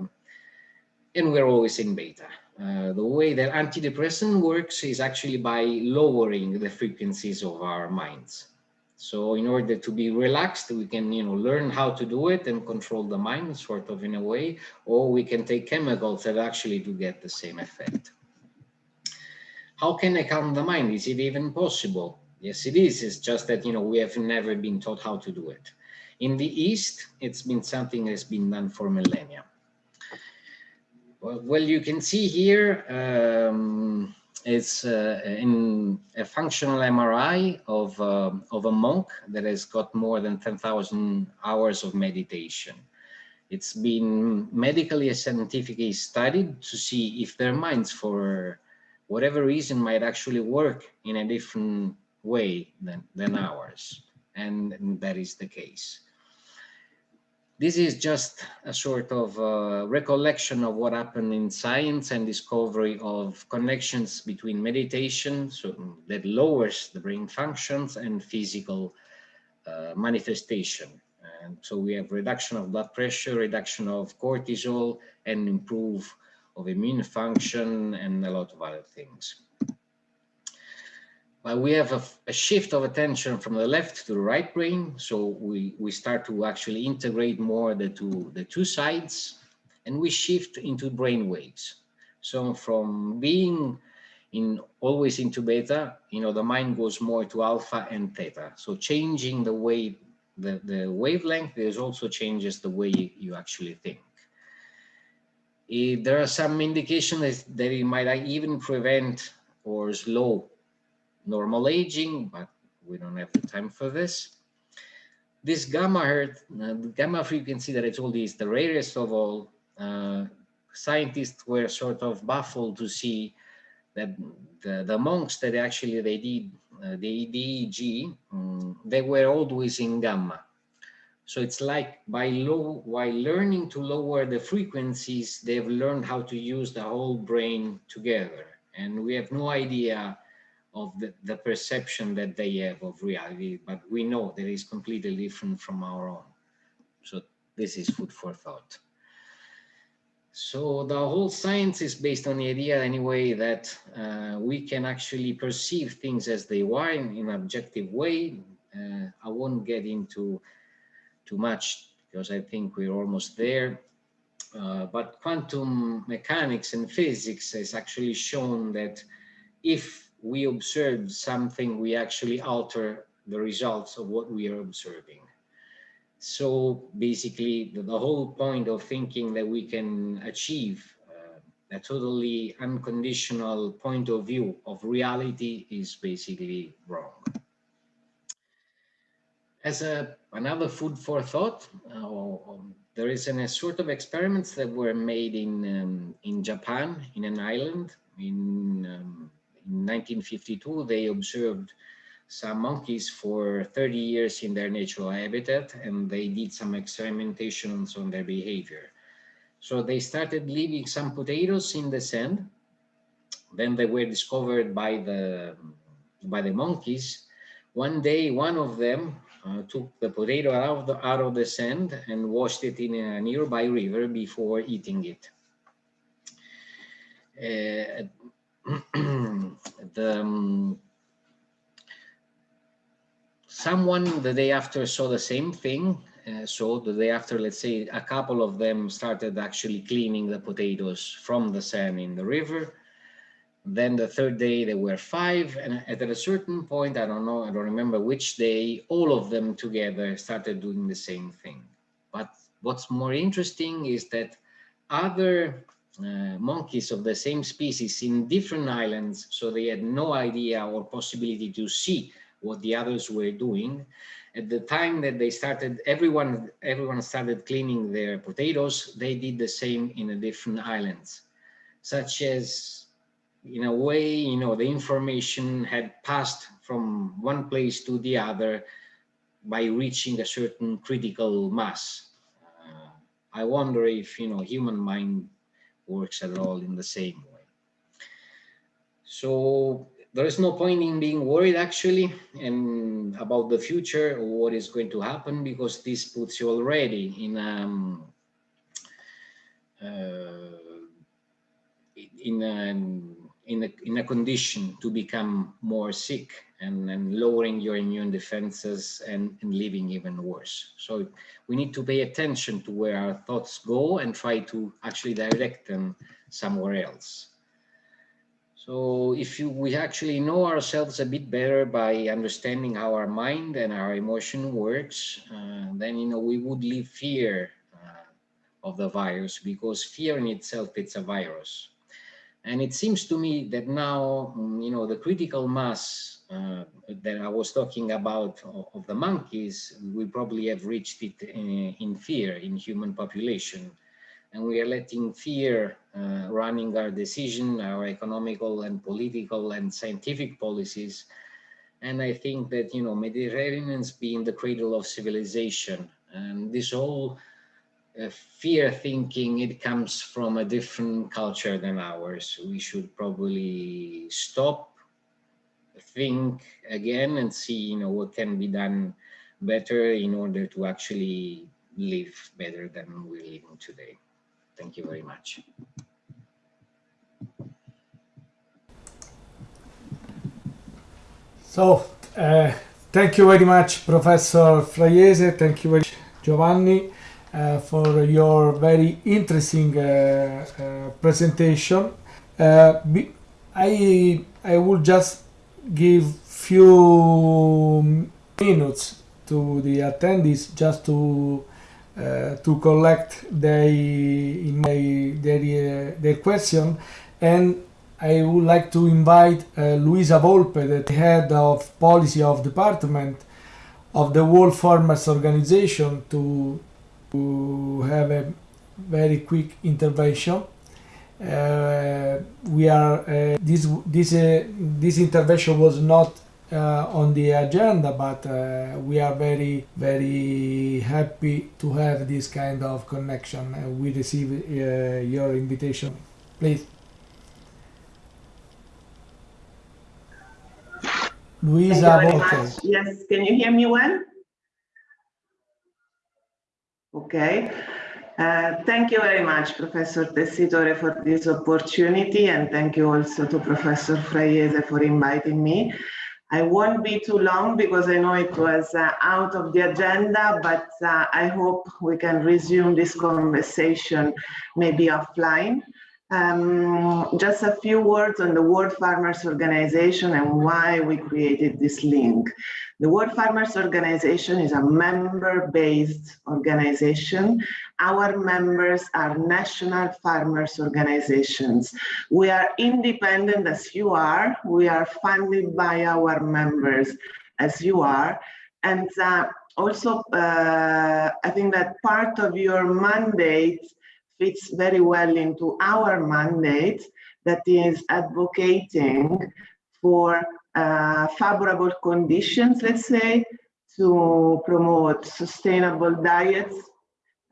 and we're always in beta. Uh, the way that antidepressant works is actually by lowering the frequencies of our minds so in order to be relaxed, we can, you know, learn how to do it and control the mind sort of in a way, or we can take chemicals that actually do get the same effect. How can I calm the mind? Is it even possible? Yes, it is. It's just that, you know, we have never been taught how to do it. In the East, it's been something that's been done for millennia. Well, well you can see here, um, it's uh, in a functional MRI of, uh, of a monk that has got more than 10,000 hours of meditation. It's been medically and scientifically studied to see if their minds, for whatever reason, might actually work in a different way than, than ours. And, and that is the case. This is just a sort of uh, recollection of what happened in science and discovery of connections between meditation, so that lowers the brain functions, and physical uh, manifestation. And so we have reduction of blood pressure, reduction of cortisol, and improve of immune function, and a lot of other things. But we have a, a, shift of attention from the left to the right brain. So we, we start to actually integrate more the two, the two sides and we shift into brain waves. So from being in always into beta, you know, the mind goes more to alpha and theta. So changing the way, the, the wavelength, there's also changes the way you, you actually think. If there are some indications that it might even prevent or slow normal aging, but we don't have the time for this. This gamma hertz, uh, gamma frequency that I told you is the rarest of all. Uh, scientists were sort of baffled to see that the, the monks that actually they did uh, the EEG, um, they were always in gamma. So it's like by low, while learning to lower the frequencies, they've learned how to use the whole brain together. And we have no idea of the, the perception that they have of reality, but we know that is completely different from our own. So this is food for thought. So the whole science is based on the idea anyway that uh, we can actually perceive things as they are in, in an objective way. Uh, I won't get into too much because I think we're almost there. Uh, but quantum mechanics and physics has actually shown that if we observe something, we actually alter the results of what we are observing. So basically, the, the whole point of thinking that we can achieve uh, a totally unconditional point of view of reality is basically wrong. As a, another food for thought, uh, um, there is an, a sort of experiments that were made in um, in Japan, in an island, in um, in 1952, they observed some monkeys for 30 years in their natural habitat and they did some experimentations on their behavior. So they started leaving some potatoes in the sand. Then they were discovered by the, by the monkeys. One day, one of them uh, took the potato out of, the, out of the sand and washed it in a nearby river before eating it. Uh, the um, someone the day after saw the same thing uh, so the day after let's say a couple of them started actually cleaning the potatoes from the sand in the river. Then the third day there were five and at a certain point i don't know i don't remember which day all of them together started doing the same thing. But what's more interesting is that other uh, monkeys of the same species in different islands, so they had no idea or possibility to see what the others were doing. At the time that they started, everyone everyone started cleaning their potatoes, they did the same in the different islands, such as in a way, you know, the information had passed from one place to the other by reaching a certain critical mass. Uh, I wonder if, you know, human mind works at all in the same way. So there is no point in being worried actually and about the future or what is going to happen because this puts you already in um, uh, in a, in a in a condition to become more sick and, and lowering your immune defenses and, and living even worse. So we need to pay attention to where our thoughts go and try to actually direct them somewhere else. So if you, we actually know ourselves a bit better by understanding how our mind and our emotion works, uh, then you know we would leave fear uh, of the virus because fear in itself it's a virus. And it seems to me that now, mm, you know, the critical mass uh, that I was talking about of the monkeys, we probably have reached it in, in fear in human population. And we are letting fear uh, running our decision, our economical and political and scientific policies. And I think that, you know, Mediterraneans being the cradle of civilization and this whole uh, fear thinking, it comes from a different culture than ours. We should probably stop think again and see you know what can be done better in order to actually live better than we're living today. Thank you very much. So, uh, thank you very much, Professor Fraiese. Thank you very much, Giovanni, uh, for your very interesting uh, uh presentation. Uh, I I will just give few minutes to the attendees just to uh, to collect their their, their question and I would like to invite uh, Luisa Volpe, the head of policy of department of the World Farmers Organization to, to have a very quick intervention. Uh, we are uh, this this uh, this intervention was not uh, on the agenda, but uh, we are very very happy to have this kind of connection. Uh, we receive your invitation, please. Luisa Yes, can you hear me well? Okay. Uh, thank you very much, Professor Tessitore, for this opportunity, and thank you also to Professor Fraiese for inviting me. I won't be too long because I know it was uh, out of the agenda, but uh, I hope we can resume this conversation maybe offline. Um, just a few words on the World Farmers Organization and why we created this link. The World Farmers Organization is a member-based organization. Our members are national farmers organizations. We are independent as you are. We are funded by our members as you are. And uh, also, uh, I think that part of your mandate fits very well into our mandate that is advocating for uh, favorable conditions, let's say, to promote sustainable diets,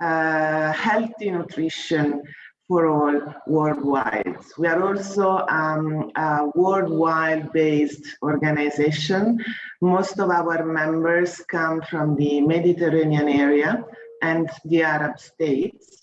uh, healthy nutrition for all worldwide. We are also um, a worldwide based organization. Most of our members come from the Mediterranean area and the Arab states.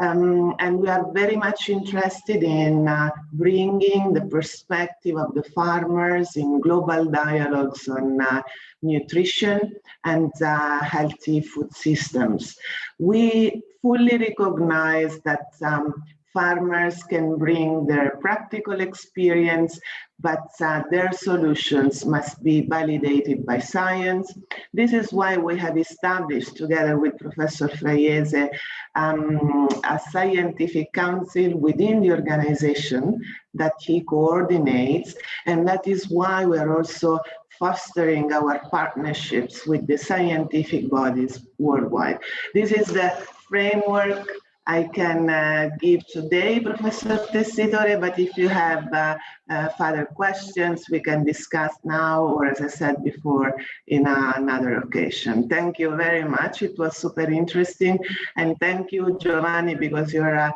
Um, and we are very much interested in uh, bringing the perspective of the farmers in global dialogues on uh, nutrition and uh, healthy food systems. We fully recognize that um, farmers can bring their practical experience, but uh, their solutions must be validated by science. This is why we have established, together with Professor Fraiese, um, a scientific council within the organization that he coordinates, and that is why we are also fostering our partnerships with the scientific bodies worldwide. This is the framework I can uh, give today, Professor Tessitore, but if you have uh, uh, further questions, we can discuss now, or as I said before, in another occasion. Thank you very much. It was super interesting. And thank you, Giovanni, because your uh,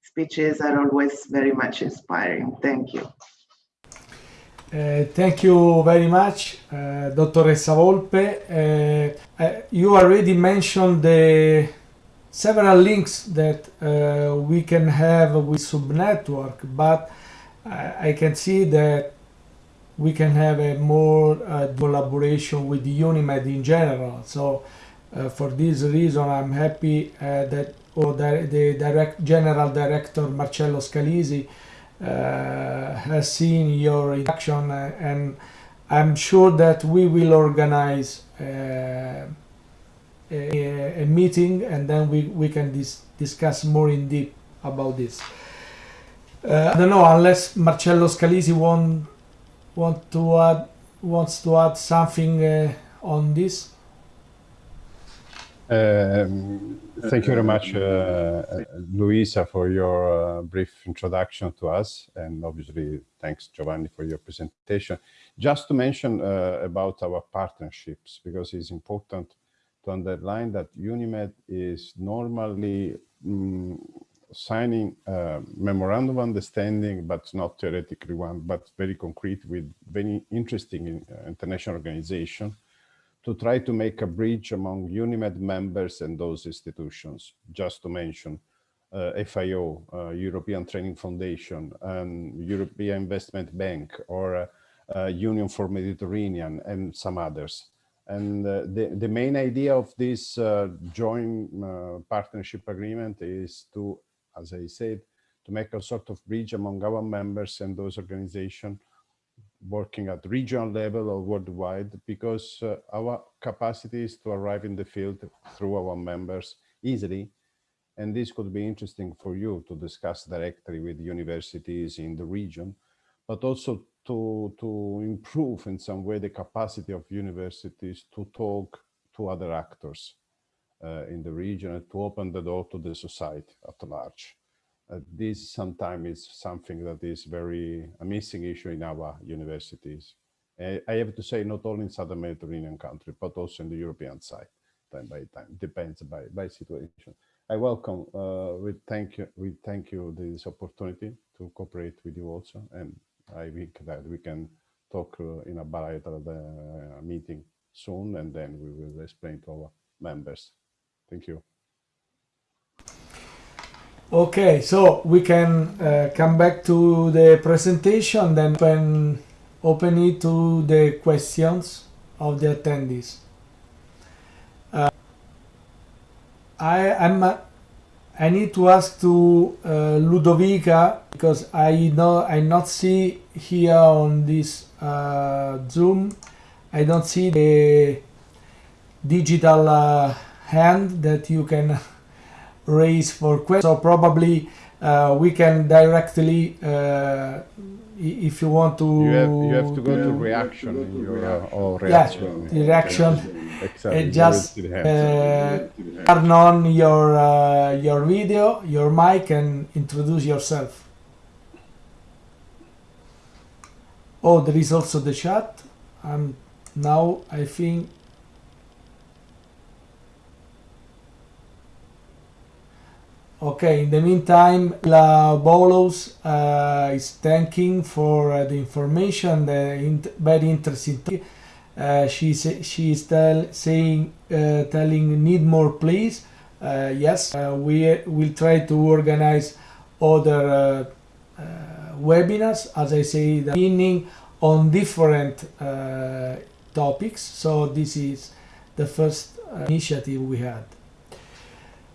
speeches are always very much inspiring. Thank you. Uh, thank you very much, uh, Dottoressa Volpe. Uh, uh, you already mentioned the several links that uh, we can have with subnetwork, but I can see that we can have a more uh, collaboration with UNIMED in general. So uh, for this reason, I'm happy uh, that oh, the, the direct general director Marcello Scalisi uh, has seen your induction uh, and I'm sure that we will organize a, a, meeting and then we, we can dis discuss more in deep about this. Uh, I don't know, unless Marcello Scalisi want, want to add wants to add something uh, on this? Um, thank you very much, uh, Luisa, for your uh, brief introduction to us. And obviously, thanks, Giovanni, for your presentation. Just to mention uh, about our partnerships, because it's important to underline that UNIMED is normally um, signing a memorandum of understanding, but not theoretically one, but very concrete with very interesting uh, international organization to try to make a bridge among UNIMED members and those institutions, just to mention uh, FAO, uh, European Training Foundation, and European Investment Bank, or uh, uh Union for Mediterranean, and some others. And uh, the, the main idea of this uh, joint partnership agreement is to, as I said, to make a sort of bridge among our members and those organizations working at regional level or worldwide because uh, our capacity is to arrive in the field through our members easily. And this could be interesting for you to discuss directly with universities in the region, but also to, to improve in some way the capacity of universities to talk to other actors uh, in the region and to open the door to the society at large. Uh, this sometimes is something that is very a missing issue in our universities. I, have to say not only in Southern Mediterranean country, but also in the European side, time by time, depends by, by situation. I welcome, uh, we thank you, we thank you this opportunity to cooperate with you also. And I think that we can talk uh, in a bilateral uh, meeting soon, and then we will explain to our members. Thank you. Okay, so we can uh, come back to the presentation, then open, open it to the questions of the attendees. Uh, I am I need to ask to uh, Ludovica because I know I not see here on this uh, Zoom. I don't see the digital uh, hand that you can *laughs* raise for questions. So probably uh, we can directly, uh, if you want to. You have, you have to go to reaction in your uh, or reaction. Yeah, reaction. Exactly. Uh, just uh, turn on your uh, your video, your mic, and introduce yourself. Oh, there is also the chat. And now I think Okay, in the meantime, La Bolos uh, is thanking for uh, the information, the very interesting. Uh, she's she is tell, saying, uh, telling, need more, please. Uh, yes, uh, we will try to organize other webinars, as I say, the beginning on different topics. So this is the first initiative we had.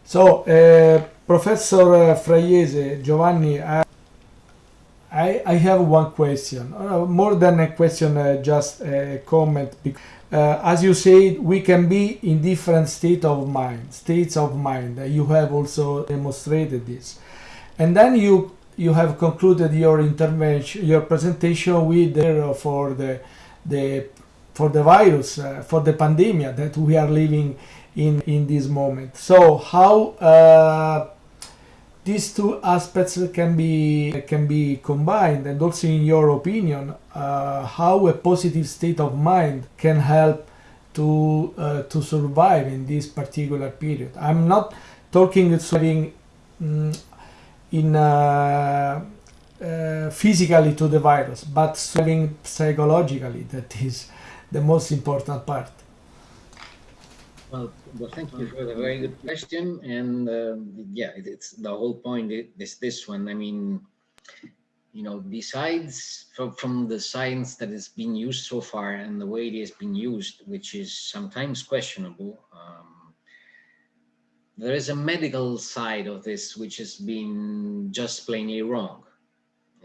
So, uh, Professor uh, Fraiese, Giovanni, I, I, I, have one question, uh, more than a question, uh, just a comment. Uh, as you said, we can be in different state of mind, states of mind. You have also demonstrated this. And then you you have concluded your intervention, your presentation with uh, for the the for the virus, uh, for the pandemic that we are living in in this moment. So how uh, these two aspects can be can be combined, and also in your opinion, uh, how a positive state of mind can help to uh, to survive in this particular period. I'm not talking surviving um, in uh, uh, physically to the virus, but surviving psychologically. That is the most important part. Well, well, thank you for the very good question. And uh, yeah, it, it's the whole point is this one. I mean, you know, besides from, from the science that has been used so far and the way it has been used, which is sometimes questionable, um, there is a medical side of this which has been just plainly wrong.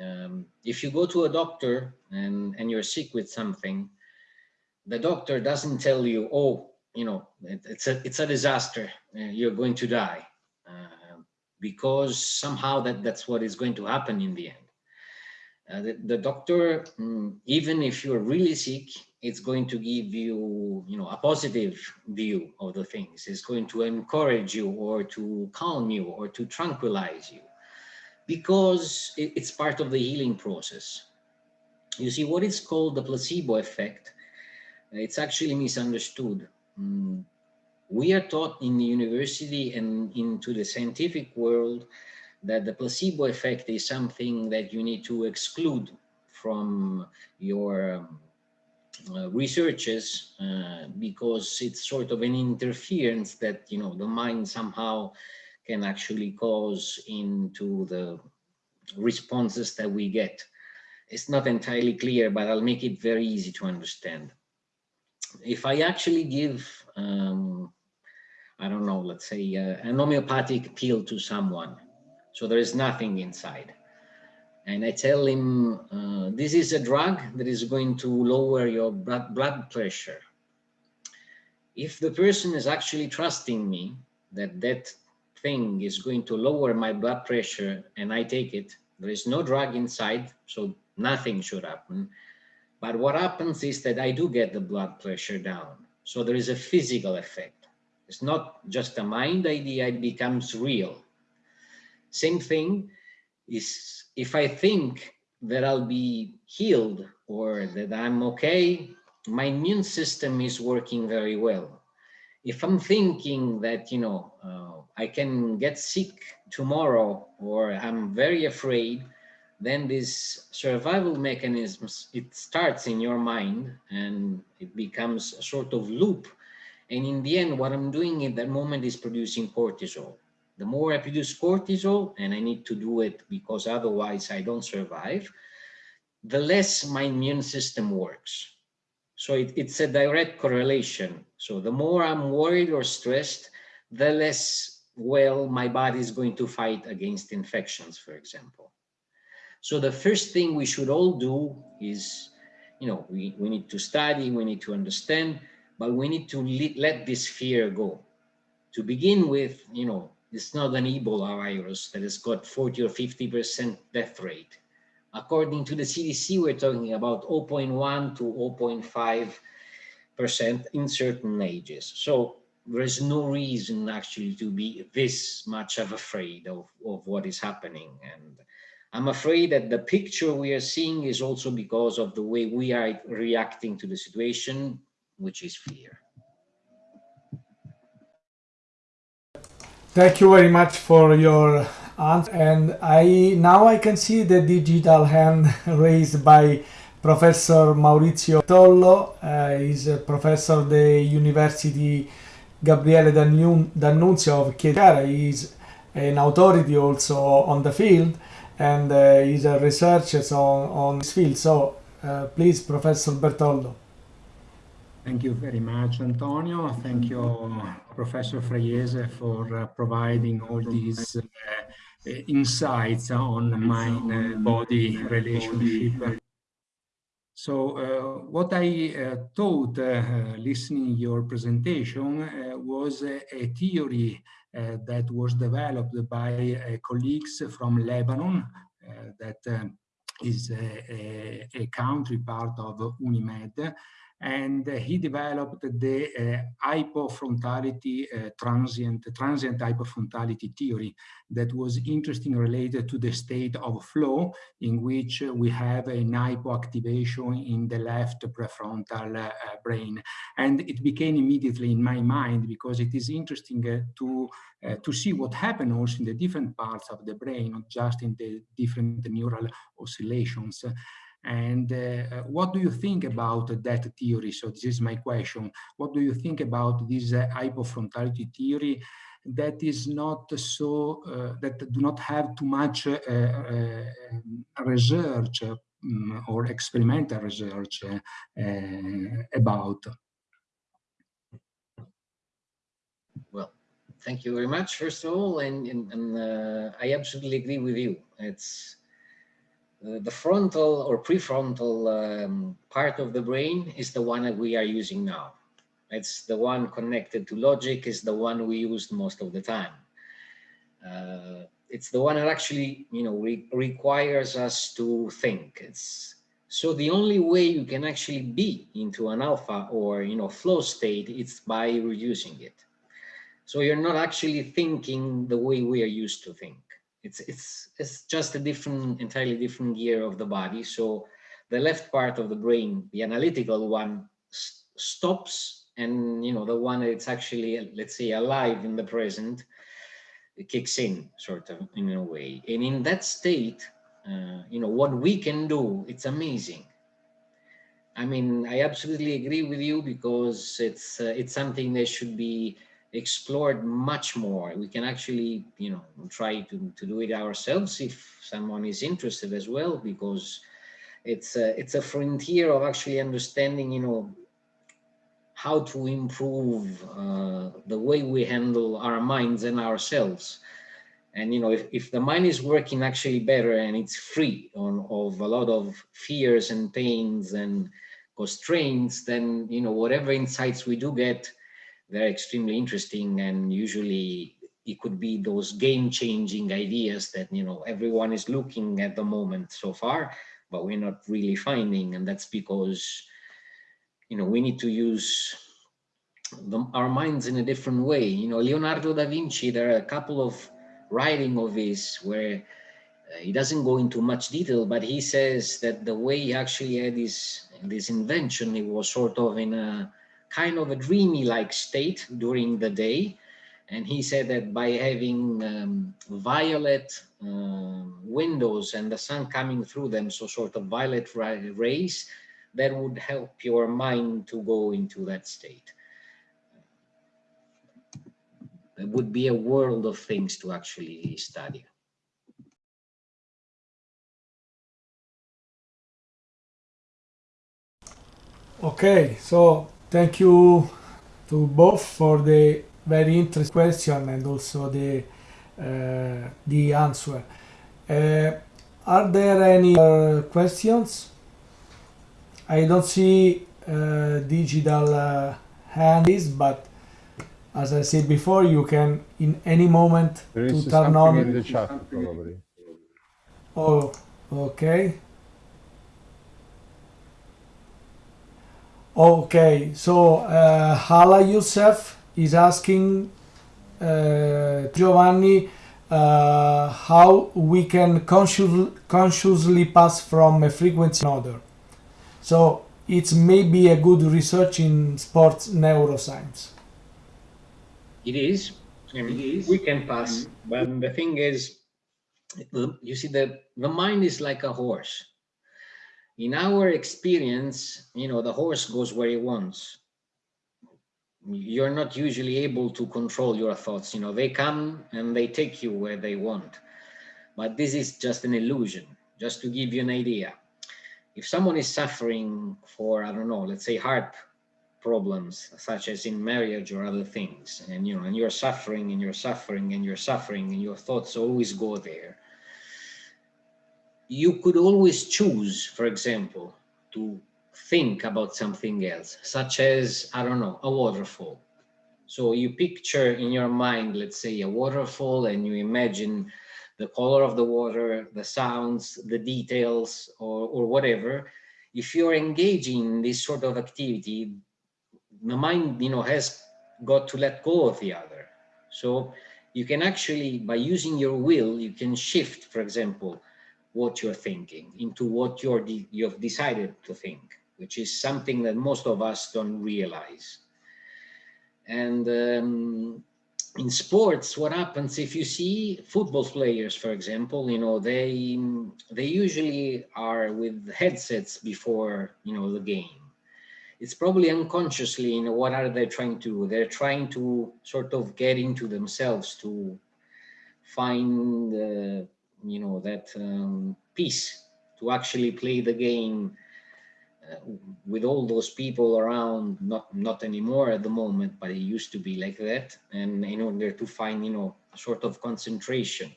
Um, if you go to a doctor and, and you're sick with something, the doctor doesn't tell you, oh, you know, it, it's a it's a disaster. Uh, you're going to die uh, because somehow that that's what is going to happen in the end. Uh, the, the, doctor, mm, even if you're really sick, it's going to give you, you know, a positive view of the things. It's going to encourage you or to calm you or to tranquilize you because it, it's part of the healing process. You see, what is called the placebo effect, it's actually misunderstood. Mm, we are taught in the university and into the scientific world that the placebo effect is something that you need to exclude from your um, uh, researches uh, because it's sort of an interference that you know the mind somehow can actually cause into the responses that we get. It's not entirely clear, but I'll make it very easy to understand. If I actually give, um, I don't know, let's say uh, an homeopathic pill to someone, so there is nothing inside. And I tell him, uh, this is a drug that is going to lower your blood, blood pressure. If the person is actually trusting me that that thing is going to lower my blood pressure and I take it, there is no drug inside, so nothing should happen. But what happens is that I do get the blood pressure down. So there is a physical effect. It's not just a mind idea, it becomes real. Same thing is if I think that I'll be healed or that I'm okay, my immune system is working very well. If I'm thinking that, you know, uh, I can get sick tomorrow or I'm very afraid, then this survival mechanisms, it starts in your mind and it becomes a sort of loop. And in the end, what I'm doing in that moment is producing cortisol. The more I produce cortisol, and I need to do it because otherwise I don't survive, the less my immune system works. So it, it's a direct correlation. So the more I'm worried or stressed, the less well my body is going to fight against infections, for example. So the first thing we should all do is, you know, we, we need to study, we need to understand, but we need to let this fear go. To begin with, you know, it's not an Ebola virus that has got 40 or 50% death rate. According to the CDC, we're talking about 0.1 to 0.5% in certain ages. So there's no reason actually to be this much of afraid of, of what is happening. And I'm afraid that the picture we are seeing is also because of the way we are reacting to the situation, which is fear. Thank you very much for your answer. And I now I can see the digital hand *laughs* raised by Professor Maurizio Tollo. Uh, he's a professor of the University Gabriele D'Annunzio of Chieti. He's an authority also on the field and uh, he's a researcher on, on this field. So uh, please, Professor Bertollo. Thank you very much, Antonio. Thank you, Professor Fraiese, for uh, providing all these insights on mind-body relationship. So uh, what I uh, thought uh, listening your presentation was a, a theory Uh, that was developed by uh, colleagues from Lebanon uh, that um, is a, a, a country part of UNIMED and uh, he developed the uh, hypofrontality uh, transient transient hypofrontality theory that was interesting related to the state of flow in which we have an hypoactivation in the left prefrontal brain. And it became immediately in my mind because it is interesting to uh, to see what happens also in the different parts of the brain not just in the different neural oscillations and uh, what do you think about that theory? So this is my question. What do you think about this uh, hypofrontality theory that is not so, uh, that do not have too much uh, uh, research um, or experimental research uh, about? Well, thank you very much, first of all, and, and, and I absolutely agree with you. It's uh, the frontal or prefrontal um, part of the brain is the one that we are using now. It's the one connected to logic, is the one we use most of the time. Uh, it's the one that actually, you know, re requires us to think. It's so the only way you can actually be into an alpha or, you know, flow state, it's by reducing it. So you're not actually thinking the way we are used to think. It's, it's, it's just a different, entirely different gear of the body. So the left part of the brain, the analytical one, stops and you know the one that's actually let's say alive in the present kicks in sort of in a way and in that state uh, you know what we can do it's amazing i mean i absolutely agree with you because it's uh, it's something that should be explored much more we can actually you know try to, to do it ourselves if someone is interested as well because it's a, it's a frontier of actually understanding you know how to improve uh, the way we handle our minds and ourselves. And, you know, if, if the mind is working actually better and it's free on, of a lot of fears and pains and constraints, then, you know, whatever insights we do get, they're extremely interesting and usually it could be those game-changing ideas that, you know, everyone is looking at the moment so far, but we're not really finding. And that's because you know, we need to use the, our minds in a different way. You know, Leonardo da Vinci, there are a couple of writing of his where uh, he doesn't go into much detail, but he says that the way he actually had this, this invention, it was sort of in a kind of a dreamy-like state during the day. And he said that by having um, violet uh, windows and the sun coming through them, so sort of violet rays, that would help your mind to go into that state. It would be a world of things to actually study. Okay, so thank you to both for the very interesting question and also the uh, the answer. Uh, are there any questions? I don't see uh, digital uh, hands, but as I said before, you can in any moment There to turn on. in the chat, probably. Oh, okay. Okay, so uh, Hala Youssef is asking uh, Giovanni uh, how we can conscious, consciously pass from a frequency to another. So it's maybe a good research in sports neuroscience. It is. I mean, we can pass, but the thing is, you see, the, the mind is like a horse. In our experience, you know, the horse goes where he wants. You're not usually able to control your thoughts. You know, they come and they take you where they want. But this is just an illusion, just to give you an idea if someone is suffering for, I don't know, let's say heart problems, such as in marriage or other things, and you know, and you're suffering and you're suffering and you're suffering and your thoughts always go there, you could always choose, for example, to think about something else, such as, I don't know, a waterfall. So you picture in your mind, let's say a waterfall and you imagine the color of the water, the sounds, the details, or, or whatever, if you're engaging in this sort of activity, the mind, you know, has got to let go of the other. So you can actually, by using your will, you can shift, for example, what you're thinking into what you're you've decided to think, which is something that most of us don't realize. And um, in sports, what happens if you see football players, for example, you know, they they usually are with headsets before, you know, the game. It's probably unconsciously, you know, what are they trying to do? They're trying to sort of get into themselves to find, uh, you know, that um, peace to actually play the game uh, with all those people around, not not anymore at the moment, but it used to be like that. And in order to find, you know, a sort of concentration.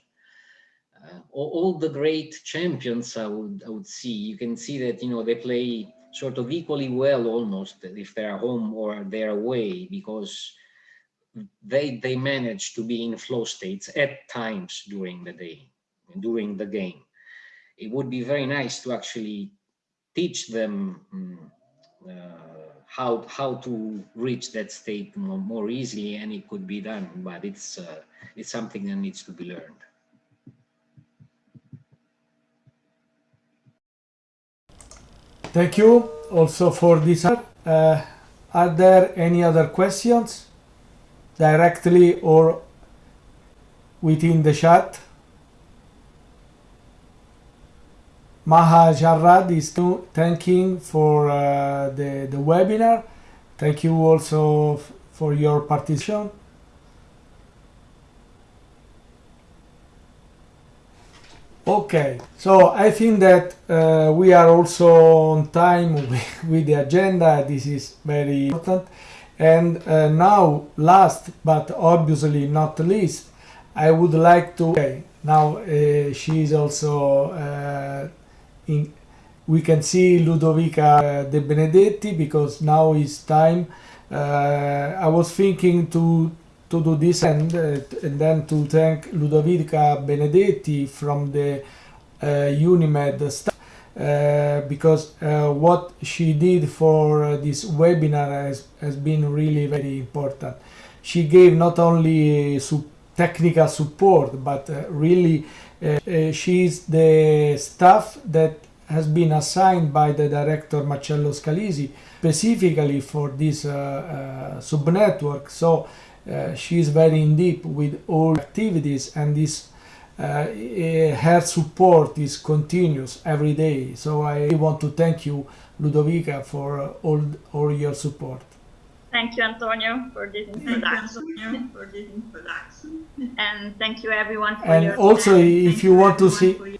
Uh, all, all, the great champions, I would I would see, you can see that, you know, they play sort of equally well almost if they're home or they're away because they they manage to be in flow states at times during the day, during the game. It would be very nice to actually teach them um, uh, how how to reach that state more, more, easily, and it could be done. But it's uh, it's something that needs to be learned. Thank you also for this. Uh, are there any other questions directly or within the chat? Maha Jarrad is thanking for uh, the, the webinar. Thank you also for your participation. Okay, so I think that uh, we are also on time *laughs* with, with, the agenda. This is very important. And uh, now, last but obviously not least, I would like to. Okay, now uh, she is also uh, in. We can see Ludovica De Benedetti because now is time. Uh, I was thinking to to do this and, uh, and then to thank Ludovica Benedetti from the uh, Unimed staff uh, because uh, what she did for uh, this webinar has, has been really very important. She gave not only su technical support but uh, really she is the staff that has been assigned by the director Marcello Scalisi specifically for this subnetwork. So uh, she is very in deep with all activities and this uh, her support is continuous every day so I want to thank you Ludovica for uh, all, all your support Thank you, Antonio, for this introduction. for this introduction. And thank you, everyone, for and your also, time. if thank you, want to see,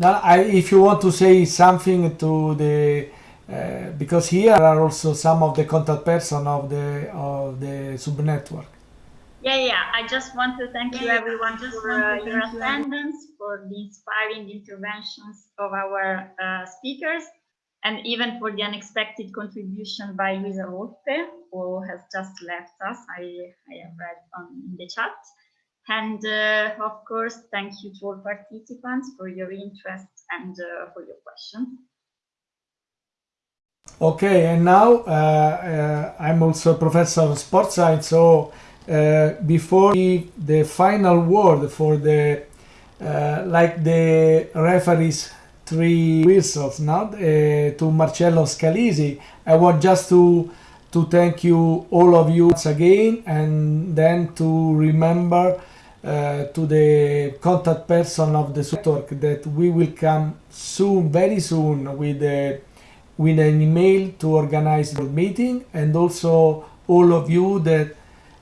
now, I, if you want to say something to the uh, because here are also some of the contact person of the of the subnetwork. Yeah, yeah. I just want to thank yeah, you everyone for uh, your attendance, for the inspiring interventions of our uh, speakers, and even for the unexpected contribution by Luisa Rotte, who has just left us. I, I have read on in the chat. And uh, of course, thank you to all participants for your interest and uh, for your questions. Okay, and now uh, uh, I'm also a professor of sports science, so uh, before the final word for the uh, like the referees three whistles not uh, to Marcello Scalisi. I want just to to thank you all of you once again and then to remember uh, to the contact person of the network that we will come soon very soon with the with an email to organize the meeting and also all of you that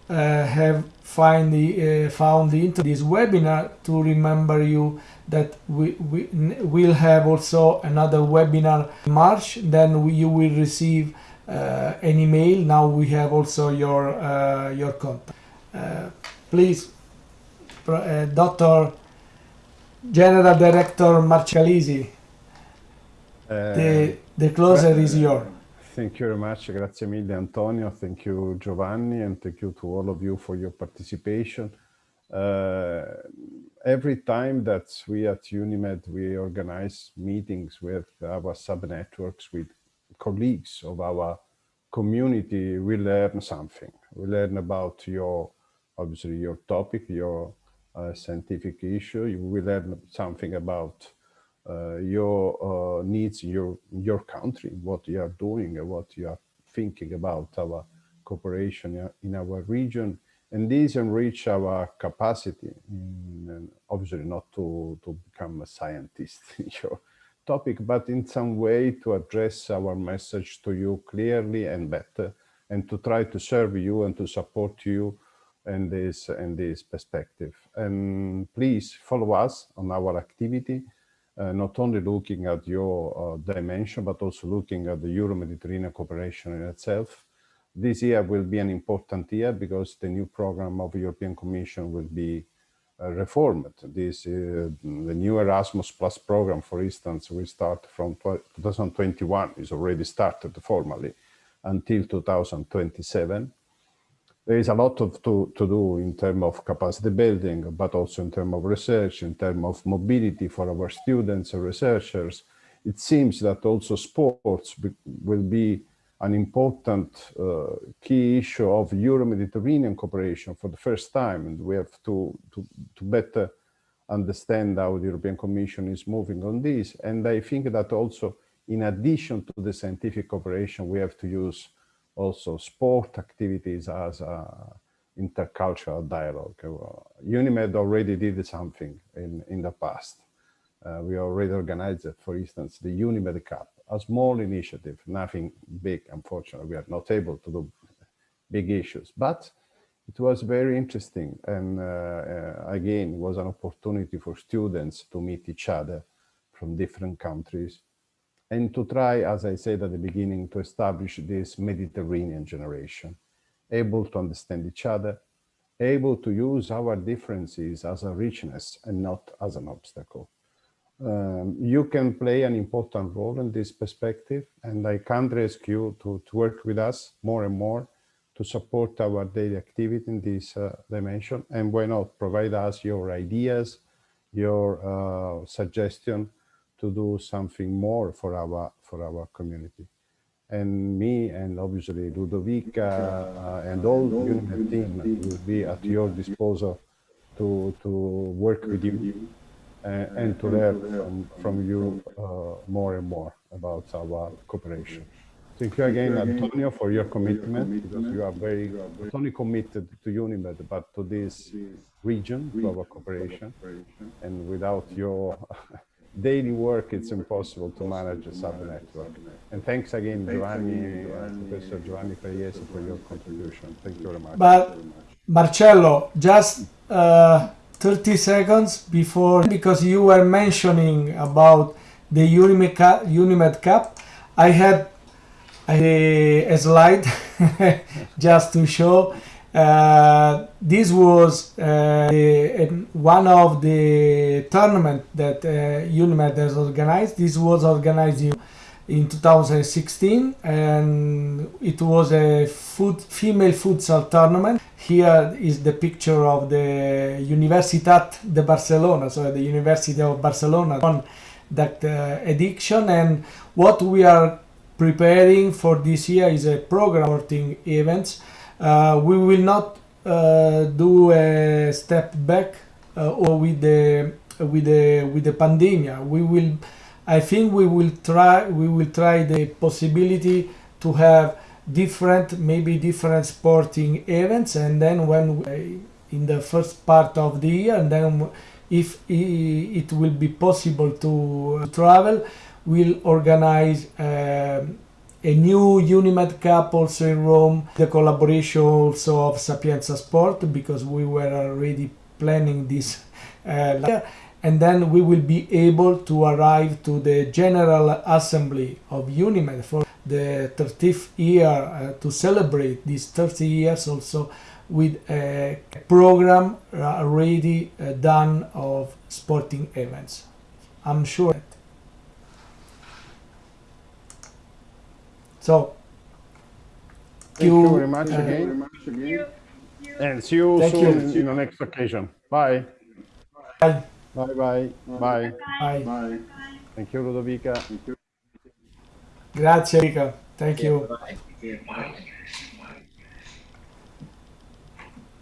uh, have find the, uh, found the into this webinar to remember you that we, we will have also another webinar in March then we, you will receive uh, an email now we have also your uh, your contact uh, please uh, Dr. General Director Marcellisi the the closer is yours. Thank you very much. Grazie mille, Antonio. Thank you, Giovanni, and thank you to all of you for your participation. Uh, every time that we at Unimed, we organize meetings with our sub-networks, with colleagues of our community, we learn something. We learn about your, obviously, your topic, your uh, scientific issue. We learn something about uh, your uh, needs your your country, what you are doing, what you are thinking about our cooperation in our region, and these enrich our capacity. In, obviously, not to to become a scientist *laughs* in your topic, but in some way to address our message to you clearly and better, and to try to serve you and to support you in this in this perspective. And please follow us on our activity uh, not only looking at your uh, dimension, but also looking at the Euro-Mediterranean cooperation in itself. This year will be an important year because the new program of European Commission will be uh, reformed. This uh, the new Erasmus Plus program, for instance, will start from 2021, is already started formally until 2027. there is a lot of to, to do in terms of capacity building, but also in terms of research, in terms of mobility for our students and researchers. It seems that also sports will be an important uh, key issue of Euro-Mediterranean cooperation for the first time, and we have to, to, to better understand how the European Commission is moving on this. And I think that also, in addition to the scientific cooperation, we have to use also sport activities as a intercultural dialogue. Uh, UNIMED already did something in, in the past. Uh, we already organized, for instance, the UNIMED Cup, a small initiative, nothing big, unfortunately. We are not able to do big issues, but it was very interesting. And uh, uh, again, it was an opportunity for students to meet each other from different countries and to try, as I said at the beginning, to establish this Mediterranean generation, able to understand each other, able to use our differences as a richness and not as an obstacle. Um, you can play an important role in this perspective, and I can't ask you to, to work with us more and more to support our daily activity in this uh, dimension. And why not provide us your ideas, your uh, suggestion, to do something more for our for our community. And me and obviously Ludovica uh, and all UNIMED team will be at your disposal to to work with you and to learn from, from you uh, more and more about our cooperation. Thank you again, Antonio, for your commitment, because you are very not only committed to UNIMED, but to this region, to our cooperation. And without your *laughs* daily work, it's impossible to manage a sub-network. And thanks again, Giovanni, uh, Professor Giovanni Fregliese, for your contribution. Thank you very much. But Marcello, just uh, 30 seconds before, because you were mentioning about the Unimed Cup, I had a, a slide *laughs* just to show uh, this was uh, one of the tournament that uh, UNIMED has organized. This was organized in, in 2016 and it was a foot, female futsal tournament. Here is the picture of the Universitat de Barcelona, so the University of Barcelona on that uh, edition and what we are preparing for this year is a program supporting events uh, we will not uh, do a step back uh, or with the with the with the pandemic. We will, I think, we will try we will try the possibility to have different maybe different sporting events and then when in the first part of the year and then if it will be possible to travel we'll organize um, a new Unimed Cup also in Rome, the collaboration also of Sapienza Sport because we were already planning this uh, and then we will be able to arrive to the General Assembly of Unimed for the 30th year uh, to celebrate these 30 years also with a program already uh, done of sporting events. I'm sure So, thank you, you very much uh, again. And see you soon you. in the next occasion. Bye. Bye. Bye bye. Bye. Bye. Bye. Thank you, Ludovica. Thank you. Grazie, Ludovica. Thank you. Bye.